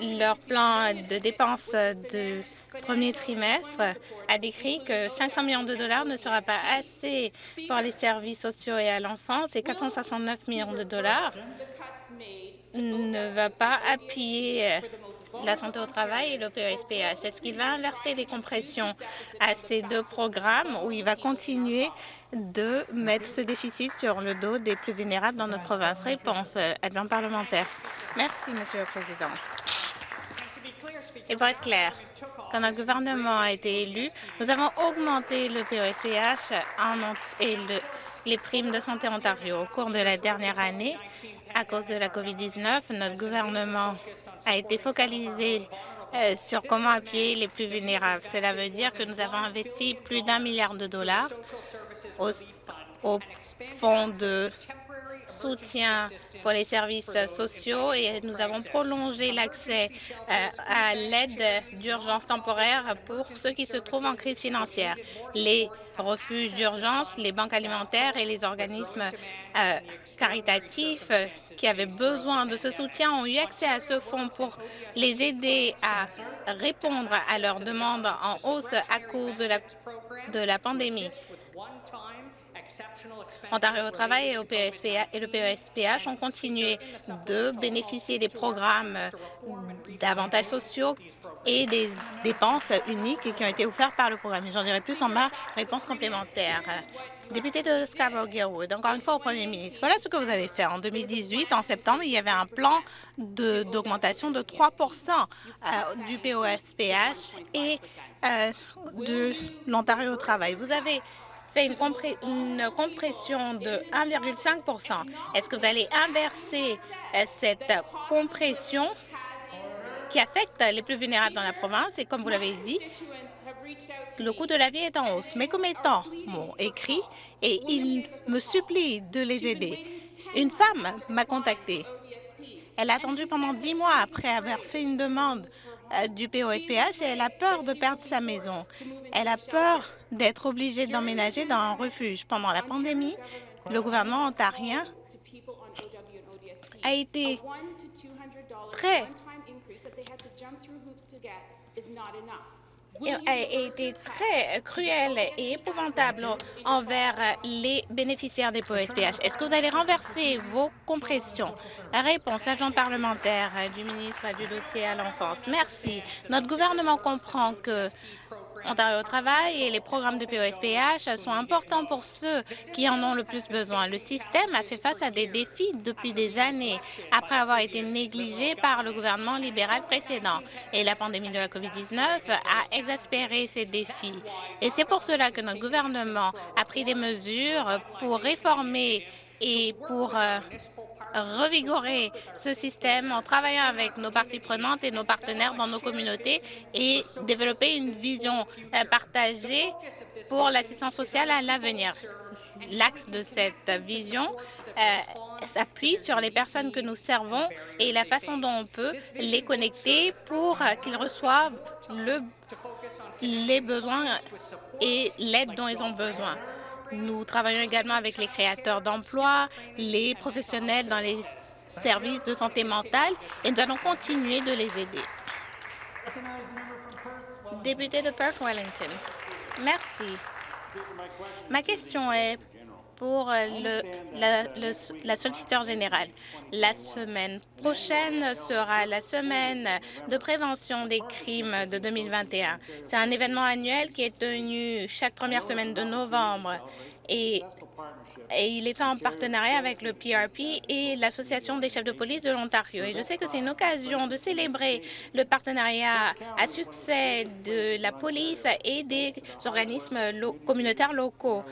leur plan de dépenses de premier trimestre a décrit que 500 millions de dollars ne sera pas assez pour les services sociaux et à l'enfance et 469 millions de dollars ne va pas appuyer la santé au travail et le PSPH. Est-ce qu'il va inverser les compressions à ces deux programmes ou il va continuer de mettre ce déficit sur le dos des plus vulnérables dans notre province? Réponse, adjoint parlementaire. Merci, Monsieur le Président. Et pour être clair, quand notre gouvernement a été élu, nous avons augmenté le POSPH et les primes de santé Ontario. Au cours de la dernière année, À cause de la COVID-19, notre gouvernement a été focalisé euh, sur comment appuyer les plus vulnérables. Cela veut dire que nous avons investi plus d'un milliard de dollars au, au fonds de soutien pour les services sociaux et nous avons prolongé l'accès euh, à l'aide d'urgence temporaire pour ceux qui se trouvent en crise financière. Les refuges d'urgence, les banques alimentaires et les organismes euh, caritatifs qui avaient besoin de ce soutien ont eu accès à ce fonds pour les aider à répondre à leurs demandes en hausse à cause de la pandémie. Ontario au travail et, au PSPH, et le PSPH ont continué de bénéficier des programmes d'avantages sociaux et des dépenses uniques qui ont été offerts par le programme. J'en dirai plus en ma réponse complémentaire. Député de Scarborough-Guildwood, encore une fois au Premier ministre, voilà ce que vous avez fait. En 2018, en septembre, il y avait un plan d'augmentation de, de 3 euh, du POSPH et euh, de l'Ontario au travail. Vous avez une, compression de 1,5% Est-ce que vous allez inverser euh, cette compression qui affecte les plus vulnérables dans la province? Et comme vous l'avez dit, le coût de la vie est en hausse. Mes commettants m'ont écrit et ils me supplient de les aider. Une femme m'a contacté. Elle a attendu pendant dix mois après avoir fait une demande du POSPH et elle a peur de perdre sa maison. Elle a peur d'être obligée d'emménager dans un refuge. Pendant la pandémie, le gouvernement ontarien a été très a été très cruel et épouvantable envers les bénéficiaires des POSPH. Est-ce que vous allez renverser vos compressions? La réponse, agent parlementaire du ministre du dossier à l'enfance. Merci. Notre gouvernement comprend que Ontario travail et les programmes de POSPH sont importants pour ceux qui en ont le plus besoin. Le système a fait face à des défis depuis des années après avoir été négligé par le gouvernement libéral précédent. Et la pandémie de la COVID-19 a exaspéré ces défis. Et c'est pour cela que notre gouvernement a pris des mesures pour réformer et pour euh, revigorer ce système en travaillant avec nos parties prenantes et nos partenaires dans nos communautés et développer une vision euh, partagée pour l'assistance sociale à l'avenir. L'axe de cette vision euh, s'appuie sur les personnes que nous servons et la façon dont on peut les connecter pour qu'ils reçoivent le, les besoins et l'aide dont ils ont besoin. Nous travaillons également avec les créateurs d'emplois, les professionnels dans les services de santé mentale et nous allons continuer de les aider. Député de Perth-Wellington, merci. Ma question est pour le, la, solliciteur générale. La semaine prochaine sera la semaine de prévention des crimes de 2021. C'est un événement annuel qui est tenu chaque première semaine de novembre et il est fait en partenariat avec le PRP et l'Association des chefs de police de l'Ontario. Et je sais que c'est une occasion de célébrer le partenariat à succès de la police et des organismes communautaires locaux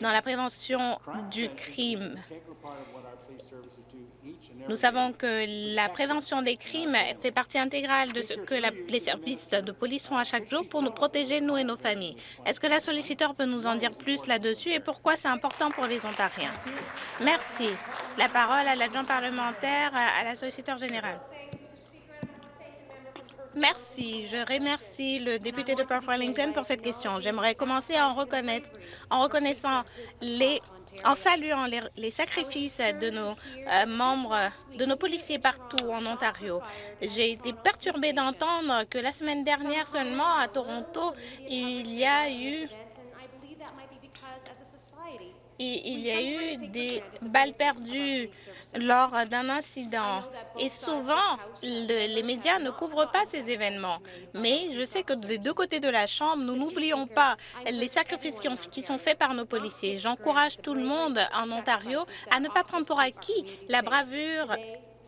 dans la prévention du crime. Nous savons que la prévention des crimes fait partie intégrale de ce que les services de police font à chaque jour pour nous protéger, nous et nos familles. Est-ce que la solliciteur peut nous en dire plus là-dessus et pourquoi c'est important pour les Ontariens? Merci. La parole à l'adjoint parlementaire à la solliciteur générale. Merci. Je remercie le député de Perth Wellington pour cette question. J'aimerais commencer en, reconnaître, en reconnaissant les en saluant les, les, sacrifices de nos euh, membres, de nos policiers partout en Ontario. J'ai été perturbée d'entendre que la semaine dernière seulement à Toronto, il y a eu il y a eu des balles perdues lors d'un incident. Et souvent, les médias ne couvrent pas ces événements. Mais je sais que des deux côtés de la Chambre, nous n'oublions pas les sacrifices qui, ont, qui, sont faits par nos policiers. J'encourage tout le monde en Ontario à ne pas prendre pour acquis la bravure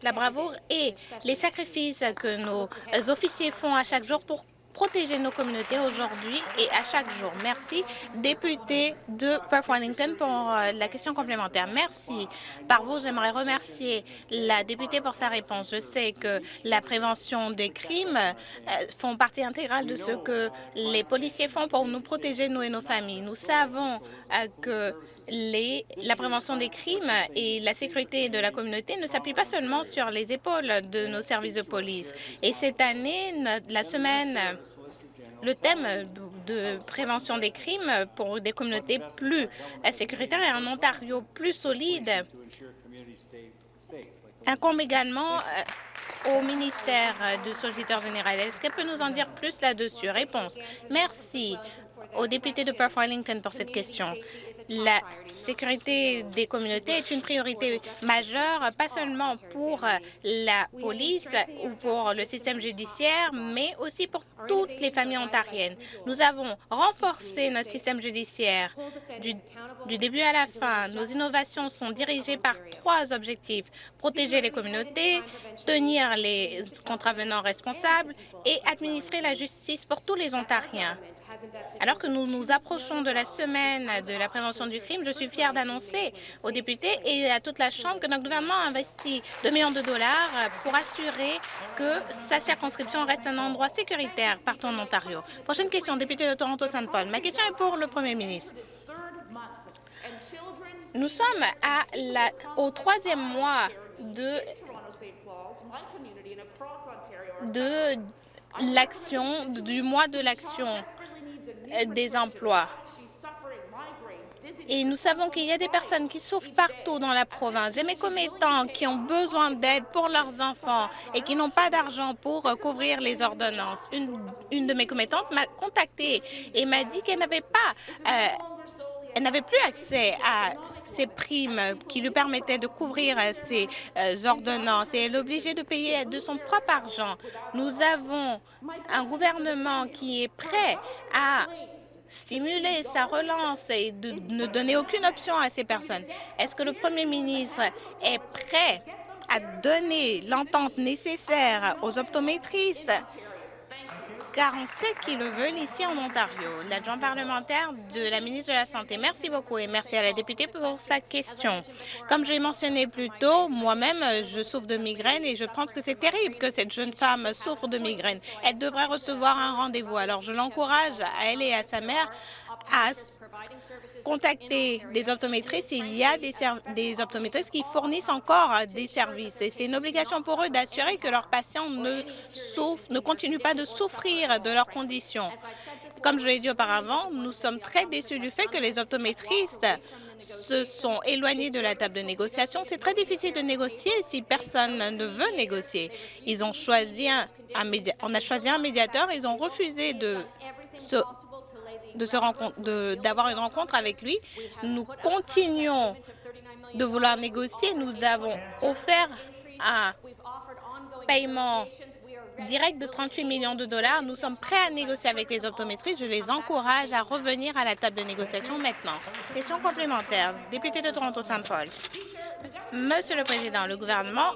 la bravoure et les sacrifices que nos officiers font à chaque jour pour protéger nos communautés aujourd'hui et à chaque jour. Merci, député de Perth Wellington, pour euh, la question complémentaire. Merci. Par vous, j'aimerais remercier la députée pour sa réponse. Je sais que la prévention des crimes euh, font partie intégrale de ce que les policiers font pour nous protéger, nous et nos familles. Nous savons euh, que la prévention des crimes et la sécurité de la communauté ne s'appuient pas seulement sur les épaules de nos services de police. Et cette année, la semaine le thème de prévention des crimes pour des communautés plus sécuritaires et un Ontario plus solide incombe également euh, au ministère du solliciteur général. Est-ce qu'elle peut nous en dire plus là-dessus? Réponse. Merci au député de Perth Wellington pour cette question. La sécurité des communautés est une priorité majeure, pas seulement pour la police ou pour le système judiciaire, mais aussi pour toutes les familles ontariennes. Nous avons renforcé notre système judiciaire du, du début à la fin. Nos innovations sont dirigées par trois objectifs. Protéger les communautés, tenir les contravenants responsables et administrer la justice pour tous les Ontariens. Alors que nous nous approchons de la semaine de la prévention du crime, je suis fière d'annoncer aux députés et à toute la Chambre que notre gouvernement a investi 2 millions de dollars pour assurer que sa circonscription reste un endroit sécuritaire partout en Ontario. Prochaine question, député de Toronto-Saint-Paul. Ma question est pour le premier ministre. Nous sommes au troisième mois de, de l'action, du mois de l'action des emplois. Et nous savons qu'il y a des personnes qui souffrent partout dans la province. J'ai mes commettants qui ont besoin d'aide pour leurs enfants et qui n'ont pas d'argent pour couvrir les ordonnances. Une, une de mes commettantes m'a contactée et m'a dit qu'elle n'avait pas euh, elle n'avait plus accès à ces primes qui lui permettaient de couvrir ses euh, ordonnances et elle est obligée de payer de son propre argent. Nous avons un gouvernement qui est prêt à stimuler sa relance et de ne donner aucune option à ces personnes. Est-ce que le premier ministre est prêt à donner l'entente nécessaire aux optométristes car on sait qu'ils le veulent ici en Ontario. L'adjoint parlementaire de la ministre de la Santé. Merci beaucoup et merci à la députée pour sa question. Comme je l'ai mentionné plus tôt, moi-même, je souffre de migraine et je pense que c'est terrible que cette jeune femme souffre de migraine. Elle devrait recevoir un rendez-vous. Alors, je l'encourage à elle et à sa mère à contacter des optométristes. Il y a des, des optométristes qui fournissent encore des services et c'est une obligation pour eux d'assurer que leurs patients ne, continuent pas de souffrir de leurs conditions. Comme je l'ai dit auparavant, nous sommes très déçus du fait que les optométristes se sont éloignés de la table de négociation. C'est très difficile de négocier si personne ne veut négocier. Ils ont choisi un on a choisi un médiateur, ils ont refusé de se d'avoir une rencontre avec lui. Nous continuons de vouloir négocier. Nous avons offert un paiement direct de 38 millions de dollars. Nous sommes prêts à négocier avec les optométristes. Je les encourage à revenir à la table de négociation maintenant. Question complémentaire. Député de Toronto-Saint-Paul. Monsieur le Président, le gouvernement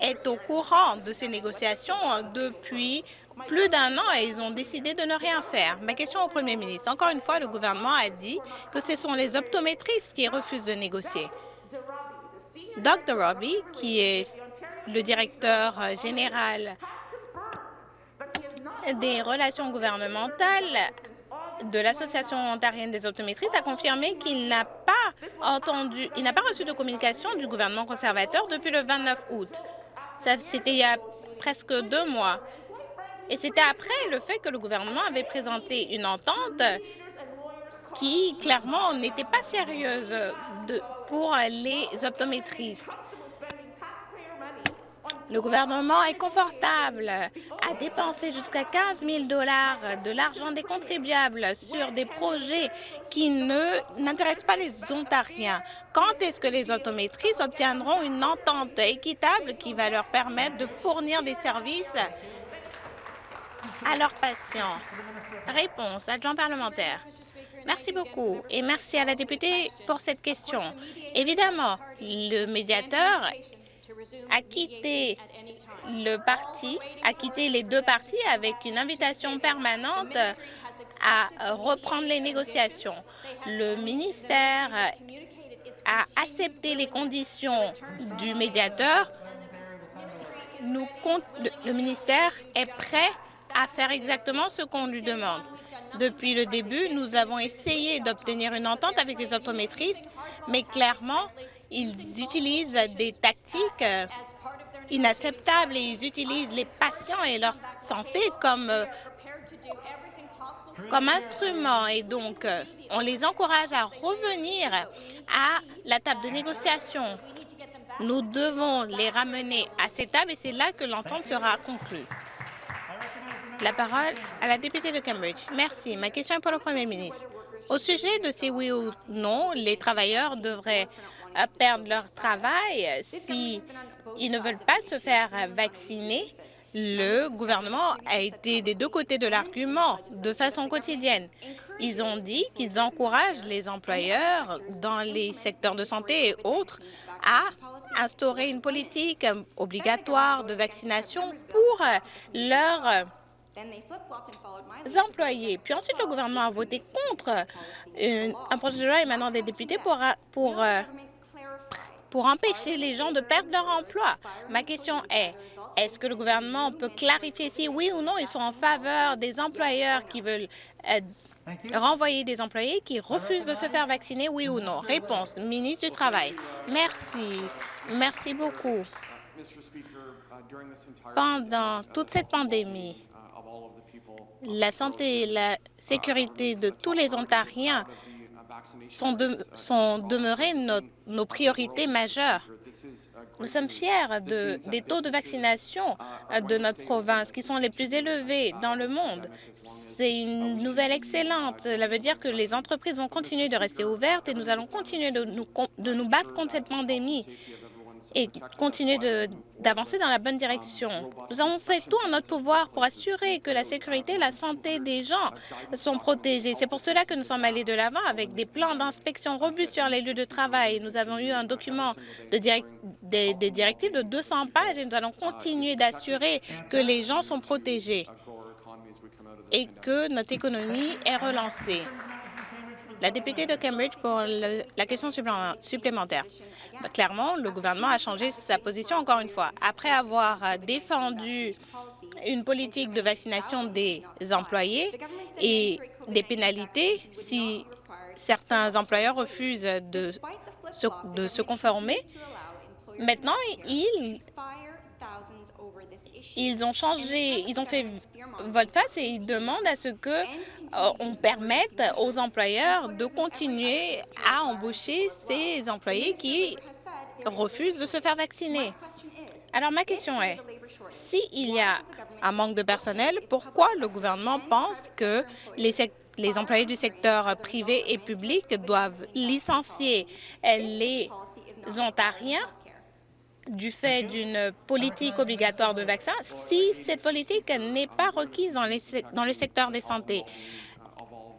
est au courant de ces négociations depuis plus d'un an et ils ont décidé de ne rien faire. Ma question au premier ministre. Encore une fois, le gouvernement a dit que ce sont les optométristes qui refusent de négocier. Dr. Robbie, qui est le directeur général des relations gouvernementales de l'Association ontarienne des optométristes a confirmé qu'il n'a pas entendu, il n'a pas reçu de communication du gouvernement conservateur depuis le 29 août. C'était il y a presque deux mois. Et c'était après le fait que le gouvernement avait présenté une entente qui, clairement, n'était pas sérieuse pour les optométristes. Le gouvernement est confortable à dépenser jusqu'à 15 000 dollars de l'argent des contribuables sur des projets qui n'intéressent pas les Ontariens. Quand est-ce que les optométristes obtiendront une entente équitable qui va leur permettre de fournir des services à leurs patients. Réponse, adjoint parlementaire. Merci beaucoup et merci à la députée pour cette question. Évidemment, le médiateur a quitté le parti, a quitté les deux partis avec une invitation permanente à reprendre les négociations. Le ministère a accepté les conditions du médiateur. Le ministère est prêt à faire exactement ce qu'on lui demande. Depuis le début, nous avons essayé d'obtenir une entente avec les optométristes, mais clairement, ils utilisent des tactiques inacceptables et ils utilisent les patients et leur santé comme, comme instrument. Et donc, on les encourage à revenir à la table de négociation. Nous devons les ramener à cette table et c'est là que l'entente sera conclue. La parole à la députée de Cambridge. Merci. Ma question est pour le Premier ministre. Au sujet de si oui ou non les travailleurs devraient perdre leur travail s'ils ne veulent pas se faire vacciner, le gouvernement a été des deux côtés de l'argument de façon quotidienne. Ils ont dit qu'ils encouragent les employeurs dans les secteurs de santé et autres à instaurer une politique obligatoire de vaccination pour leurs employés. Puis ensuite, le gouvernement a voté contre un projet de loi émanant des députés pour, pour, pour empêcher les gens de perdre leur emploi. Ma question est, est-ce que le gouvernement peut clarifier si oui ou non ils sont en faveur des employeurs qui veulent renvoyer des employés qui refusent de se faire vacciner, oui ou non? Réponse, ministre du Travail. Merci. Merci beaucoup. Pendant toute cette pandémie, la santé et la sécurité de tous les Ontariens sont, de, sont demeurées nos, priorités majeures. Nous sommes fiers de, des taux de vaccination de notre province qui sont les plus élevés dans le monde. C'est une nouvelle excellente. Cela veut dire que les entreprises vont continuer de rester ouvertes et nous allons continuer de nous battre contre cette pandémie et continuer d'avancer dans la bonne direction. Nous avons fait tout en notre pouvoir pour assurer que la sécurité et la santé des gens sont protégées. C'est pour cela que nous sommes allés de l'avant avec des plans d'inspection robustes sur les lieux de travail. Nous avons eu un document de des directives de 200 pages et nous allons continuer d'assurer que les gens sont protégés et que notre économie est relancée. La députée de Cambridge pour la question supplémentaire. Bah, clairement, le gouvernement a changé sa position encore une fois. Après avoir défendu une politique de vaccination des employés et des pénalités si certains employeurs refusent de se, de se conformer, maintenant, ils ils ont changé, ils ont fait volte-face et ils demandent à ce que euh, on permette aux employeurs de continuer à embaucher ces employés qui refusent de se faire vacciner. Alors ma question est, s'il y a un manque de personnel, pourquoi le gouvernement pense que les, les employés du secteur privé et public doivent licencier les Ontariens du fait d'une politique obligatoire de vaccins si cette politique n'est pas requise dans, le secteur des santé.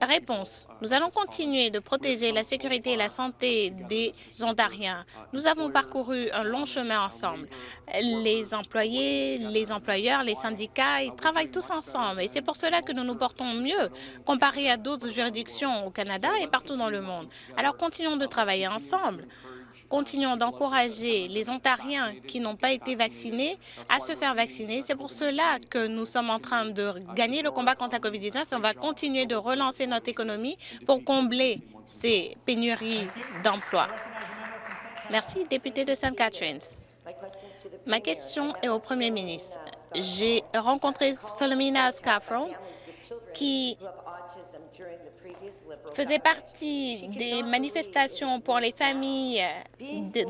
Réponse. Nous allons continuer de protéger la sécurité et la santé des Ontariens. Nous avons parcouru un long chemin ensemble. Les employés, les employeurs, les syndicats, ils travaillent tous ensemble. Et c'est pour cela que nous nous portons mieux comparé à d'autres juridictions au Canada et partout dans le monde. Alors continuons de travailler ensemble. Continuons d'encourager les Ontariens qui n'ont pas été vaccinés à se faire vacciner. C'est pour cela que nous sommes en train de gagner le combat contre la COVID-19 et on va continuer de relancer notre économie pour combler ces pénuries d'emplois. Merci, député de St. Catharines. Ma question est au Premier ministre. J'ai rencontré Philomena Scaffron, qui faisait partie des manifestations pour les familles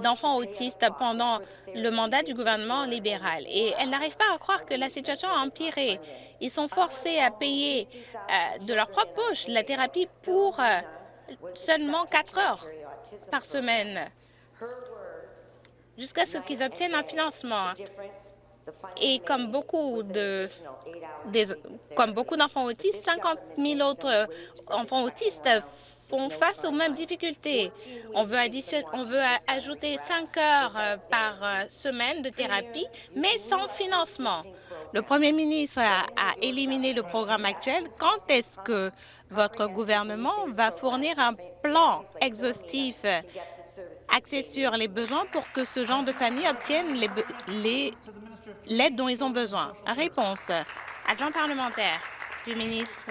d'enfants autistes pendant le mandat du gouvernement libéral. Et elle n'arrive pas à croire que la situation a empiré. Ils sont forcés à payer euh, de leur propre poche la thérapie pour euh, seulement quatre heures par semaine jusqu'à ce qu'ils obtiennent un financement. Et comme beaucoup de, d'enfants autistes, 50 000 autres enfants autistes font face aux mêmes difficultés. On veut, on veut ajouter cinq heures euh, par euh, semaine de thérapie, mais sans financement. Le premier ministre a, éliminé le programme actuel. Quand est-ce que votre gouvernement va fournir un plan exhaustif axé sur les besoins pour que ce genre de famille obtienne l'aide dont ils ont besoin. Réponse. Adjoint parlementaire du ministre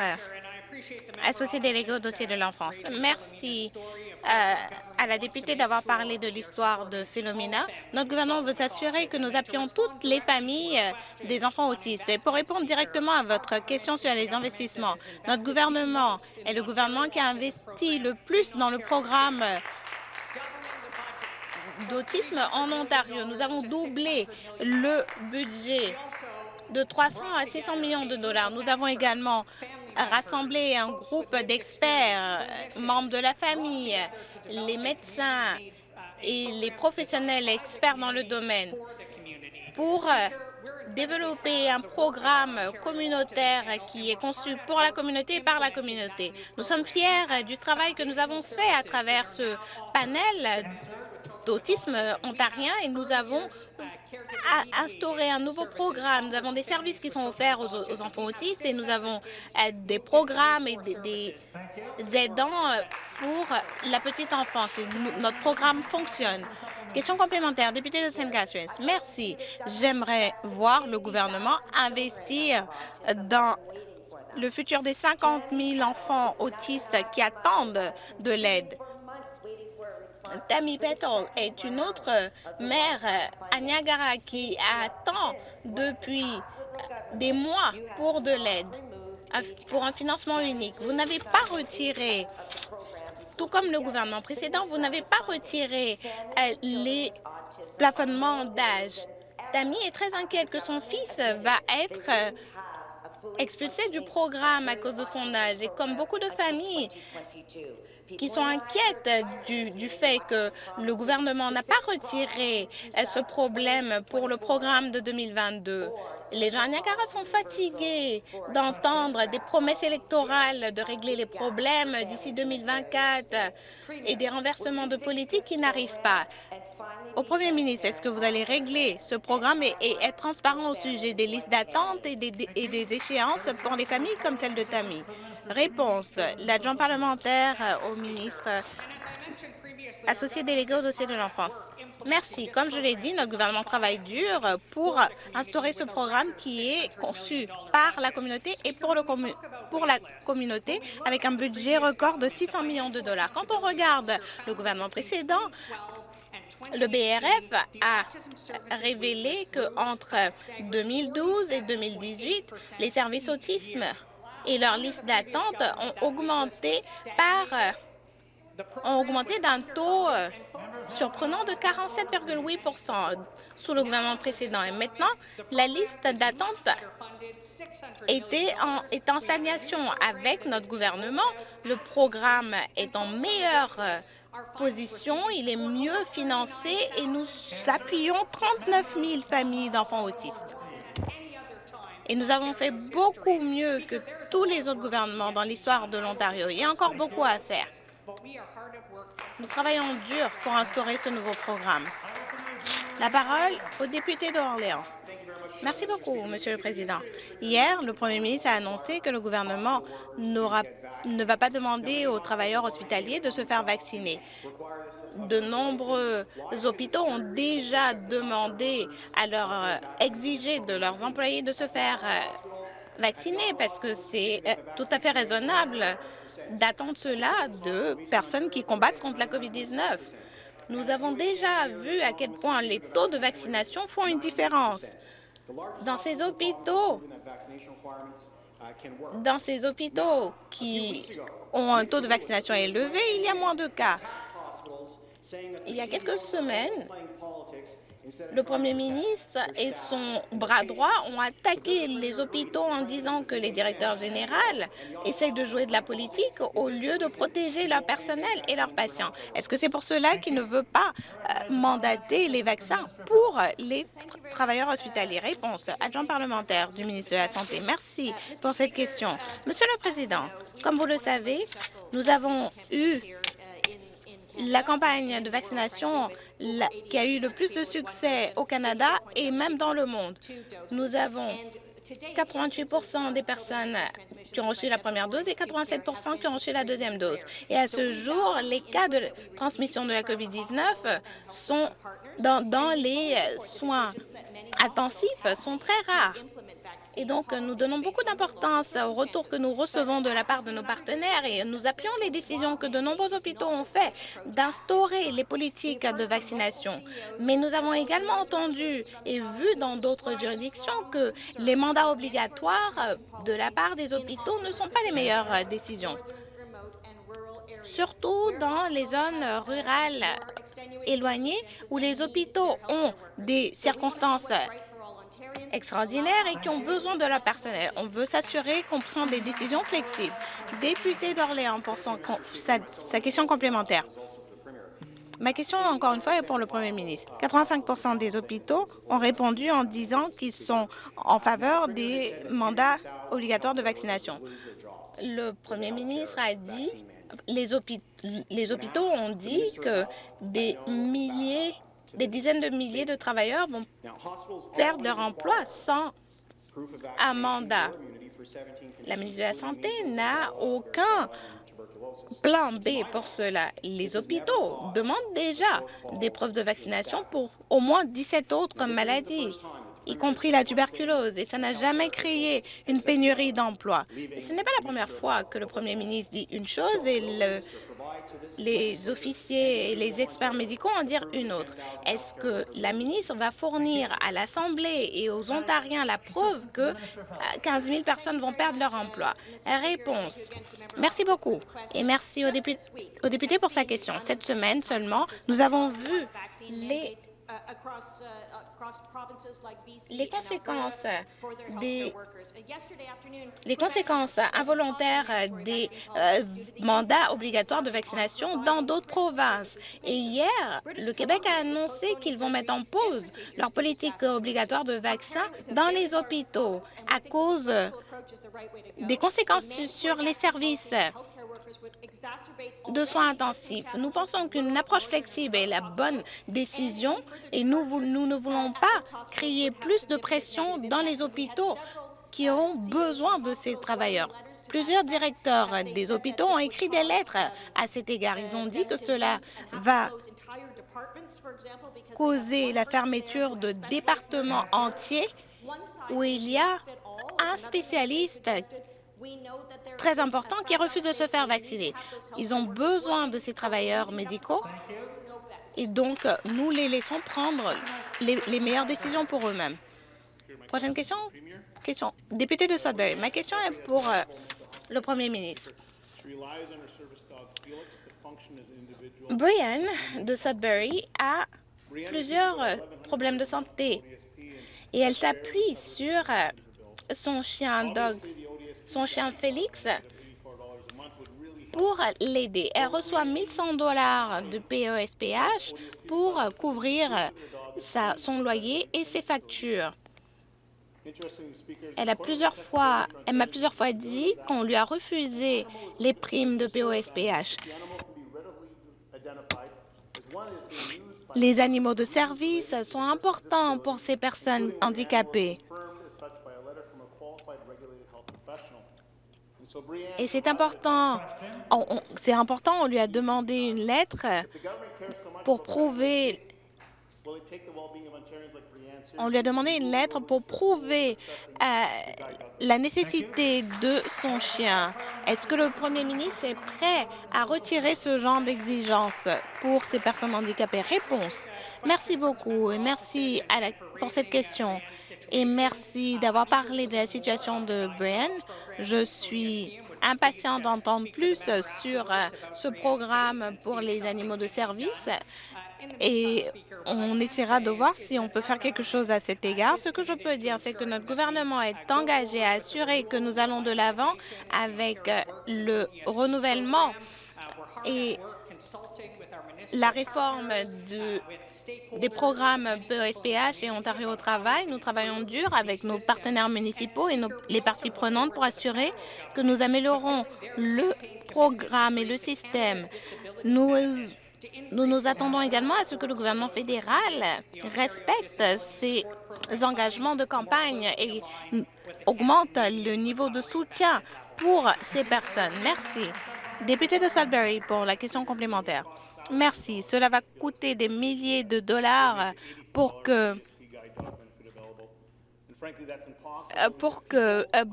associé délégué au dossier de l'enfance. Merci euh, à la députée d'avoir parlé de l'histoire de Philomena. Notre gouvernement veut s'assurer que nous appuyons toutes les familles euh, des enfants autistes. Et pour répondre directement à votre question sur les investissements, notre gouvernement est le gouvernement qui a investi le plus dans le programme euh, d'autisme en Ontario. Nous avons doublé le budget de 300 à 600 millions de dollars. Nous avons également rassemblé un groupe d'experts, membres de la famille, les médecins et les professionnels experts dans le domaine pour développer un programme communautaire qui est conçu pour la communauté et par la communauté. Nous sommes fiers du travail que nous avons fait à travers ce panel d'autisme ontarien et nous avons instauré un nouveau programme. Nous avons des services qui sont offerts aux, enfants autistes et nous avons euh, des programmes et des, aidants euh, pour la petite enfance. notre programme fonctionne. Question complémentaire, député de St. Catharines. Merci. J'aimerais voir le gouvernement investir dans le futur des 50 000 enfants autistes qui attendent de l'aide. Tammy Petal est une autre mère à Niagara qui attend depuis des mois pour de l'aide, pour un financement unique. Vous n'avez pas retiré, tout comme le gouvernement précédent, vous n'avez pas retiré euh, les plafonnements d'âge. Tammy est très inquiète que son fils va être euh, expulsé du programme à cause de son âge. Et comme beaucoup de familles, qui sont inquiètes du, fait que le gouvernement n'a pas retiré euh, ce problème pour le programme de 2022. Les gens à Niagara sont fatigués d'entendre des promesses électorales de régler les problèmes d'ici 2024 et des renversements de politique qui n'arrivent pas. Au Premier ministre, est-ce que vous allez régler ce programme et, être transparent au sujet des listes d'attente et, des, échéances pour les familles comme celle de Tammy? Réponse. L'adjoint parlementaire au ministre associé délégué au dossier de l'enfance. Merci. Comme je l'ai dit, notre gouvernement travaille dur pour instaurer ce programme qui est conçu par la communauté et pour, pour la communauté avec un budget record de 600 millions de dollars. Quand on regarde le gouvernement précédent, le BRF a révélé qu'entre 2012 et 2018, les services autisme et leur liste d'attente ont augmenté par ont augmenté d'un taux euh, surprenant de 47,8% sous le gouvernement précédent. Et maintenant, la liste d'attente est en stagnation. Avec notre gouvernement, le programme est en meilleure euh, position, il est mieux financé et nous appuyons 39 000 familles d'enfants autistes. Et nous avons fait beaucoup mieux que tous les autres gouvernements dans l'histoire de l'Ontario. Il y a encore beaucoup à faire. Nous travaillons dur pour instaurer ce nouveau programme. La parole au député d'Orléans. Merci beaucoup, Monsieur le Président. Hier, le Premier ministre a annoncé que le gouvernement ne va pas demander aux travailleurs hospitaliers de se faire vacciner. De nombreux hôpitaux ont déjà demandé à leur euh, exiger de leurs employés de se faire euh, vacciner parce que c'est euh, tout à fait raisonnable d'attendre cela de personnes qui combattent contre la COVID-19. Nous avons déjà vu à quel point les taux de vaccination font une différence. Dans ces hôpitaux, dans ces hôpitaux qui ont un taux de vaccination élevé, il y a moins de cas. Il y a quelques semaines, le Premier ministre et son bras droit ont attaqué les hôpitaux en disant que les directeurs généraux essayent de jouer de la politique au lieu de protéger leur personnel et leurs patients. Est-ce que c'est pour cela qu'il ne veut pas euh, mandater les vaccins pour les travailleurs hospitaliers? Réponse, adjoint parlementaire du ministre de la Santé. Merci pour cette question. Monsieur le Président, comme vous le savez, nous avons eu la campagne de vaccination qui a eu le plus de succès au Canada et même dans le monde. Nous avons 88% des personnes qui ont reçu la première dose et 87% qui ont reçu la deuxième dose. Et à ce jour, les cas de transmission de la COVID-19 sont dans, dans les soins intensifs sont très rares. Et donc, nous donnons beaucoup d'importance au retour que nous recevons de la part de nos partenaires et nous appuyons les décisions que de nombreux hôpitaux ont fait d'instaurer les politiques de vaccination. Mais nous avons également entendu et vu dans d'autres juridictions que les mandats obligatoires de la part des hôpitaux ne sont pas les meilleures décisions surtout dans les zones rurales éloignées où les hôpitaux ont des circonstances extraordinaires et qui ont besoin de leur personnel. On veut s'assurer qu'on prend des décisions flexibles. Député d'Orléans pour sa question complémentaire. Ma question, encore une fois, est pour le Premier ministre. 85% des hôpitaux ont répondu en disant qu'ils sont en faveur des mandats obligatoires de vaccination. Le Premier ministre a dit, les, hôpitaux, les hôpitaux ont dit que des milliers des dizaines de milliers de travailleurs vont perdre leur emploi sans un mandat. La ministre de la Santé n'a aucun plan B pour cela. Les hôpitaux demandent déjà des preuves de vaccination pour au moins 17 autres maladies y compris la tuberculose, et ça n'a jamais créé une pénurie d'emplois. Ce n'est pas la première fois que le premier ministre dit une chose et le les officiers et les experts médicaux en dire une autre. Est-ce que la ministre va fournir à l'Assemblée et aux Ontariens la preuve que 15 euh, 000 personnes vont perdre leur emploi? Réponse. Merci beaucoup et merci aux députés, aux députés pour sa question. Cette semaine seulement, nous avons vu les les conséquences des les conséquences involontaires des euh, mandats obligatoires de vaccination dans d'autres provinces. Et hier, le Québec a annoncé qu'ils vont mettre en pause leur politique obligatoire de vaccins dans les hôpitaux à cause des conséquences sur les services de soins intensifs. Nous pensons qu'une approche flexible est la bonne décision et nous, nous ne voulons pas créer plus de pression dans les hôpitaux qui ont besoin de ces travailleurs. Plusieurs directeurs des hôpitaux ont écrit des lettres à cet égard. Ils ont dit que cela va causer la fermeture de départements entiers où il y a un spécialiste très important qui refusent de se faire vacciner. Ils ont besoin de ces travailleurs médicaux et donc nous les laissons prendre les, meilleures décisions pour eux-mêmes. Prochaine question. question. Député de Sudbury, ma question est pour euh, le Premier ministre. Brian de Sudbury a plusieurs euh, problèmes de santé et elle s'appuie sur euh, son chien Dog son chien Félix pour l'aider. Elle reçoit 1100 dollars de PESPH pour couvrir son loyer et ses factures. Elle m'a plusieurs fois dit qu'on lui a refusé les primes de POSPH. Les animaux de service sont importants pour ces personnes handicapées. Et c'est important, c'est important, on lui a demandé une lettre pour prouver on lui a demandé une lettre pour prouver euh, la nécessité de son chien. Est-ce que le premier ministre est prêt à retirer ce genre d'exigence pour ces personnes handicapées? Réponse. Merci beaucoup et merci pour cette question. Et merci d'avoir parlé de la situation de Brian. Je suis impatient d'entendre plus sur euh, ce programme pour les animaux de service et on essaiera de voir si on peut faire quelque chose à cet égard. Ce que je peux dire, c'est que notre gouvernement est engagé à assurer que nous allons de l'avant avec euh, le renouvellement et la réforme de, des programmes PESPH et Ontario au travail. Nous travaillons dur avec nos partenaires municipaux et nos, les parties prenantes pour assurer que nous améliorons le programme et le système. Nous nous nous attendons également à ce que le gouvernement fédéral respecte ses engagements de campagne et augmente le niveau de soutien pour ces personnes. Merci. Député de Sudbury, pour la question complémentaire. Merci. Cela va coûter des milliers de dollars pour que euh, pour que, euh,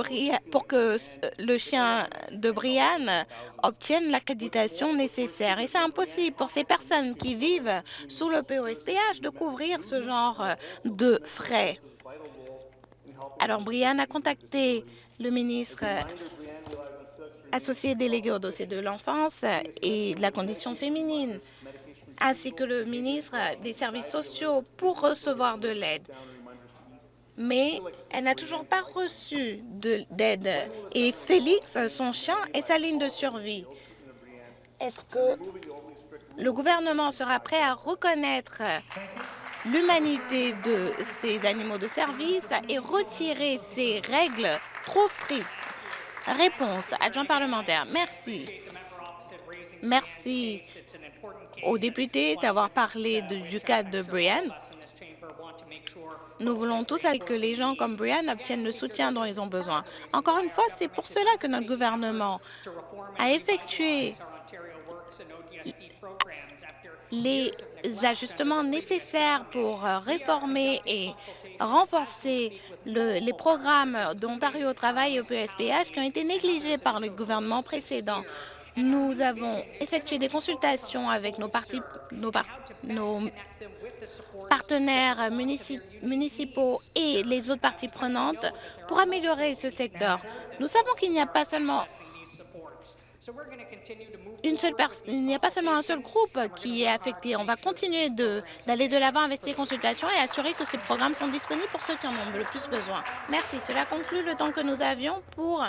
que le chien de Brian obtienne l'accréditation nécessaire. Et c'est impossible pour ces personnes qui vivent sous le POSPH de couvrir ce genre de frais. Alors, Brian a contacté le ministre associé délégué au dossier de l'enfance et de la condition féminine, ainsi que le ministre des services sociaux pour recevoir de l'aide mais elle n'a toujours pas reçu d'aide. Et Félix, son chien, est sa ligne de survie. Est-ce que le gouvernement sera prêt à reconnaître l'humanité de ces animaux de service et retirer ces règles trop strictes? Réponse, adjoint parlementaire. Merci. Merci aux députés d'avoir parlé du cas de Brian. Nous voulons tous que les gens comme Brian obtiennent le soutien dont ils ont besoin. Encore une fois, c'est pour cela que notre gouvernement a effectué les ajustements nécessaires pour réformer et renforcer les programmes d'Ontario Travail et au PSPH qui ont été négligés par le gouvernement précédent. Nous avons effectué des consultations avec nos, nos partenaires municipaux et les autres parties prenantes pour améliorer ce secteur. Nous savons qu'il n'y a pas seulement une seule il n'y a pas seulement un seul groupe qui est affecté. On va continuer d'aller de l'avant avec ces consultations et assurer que ces programmes sont disponibles pour ceux qui en ont le plus besoin. Merci. Cela conclut le temps que nous avions pour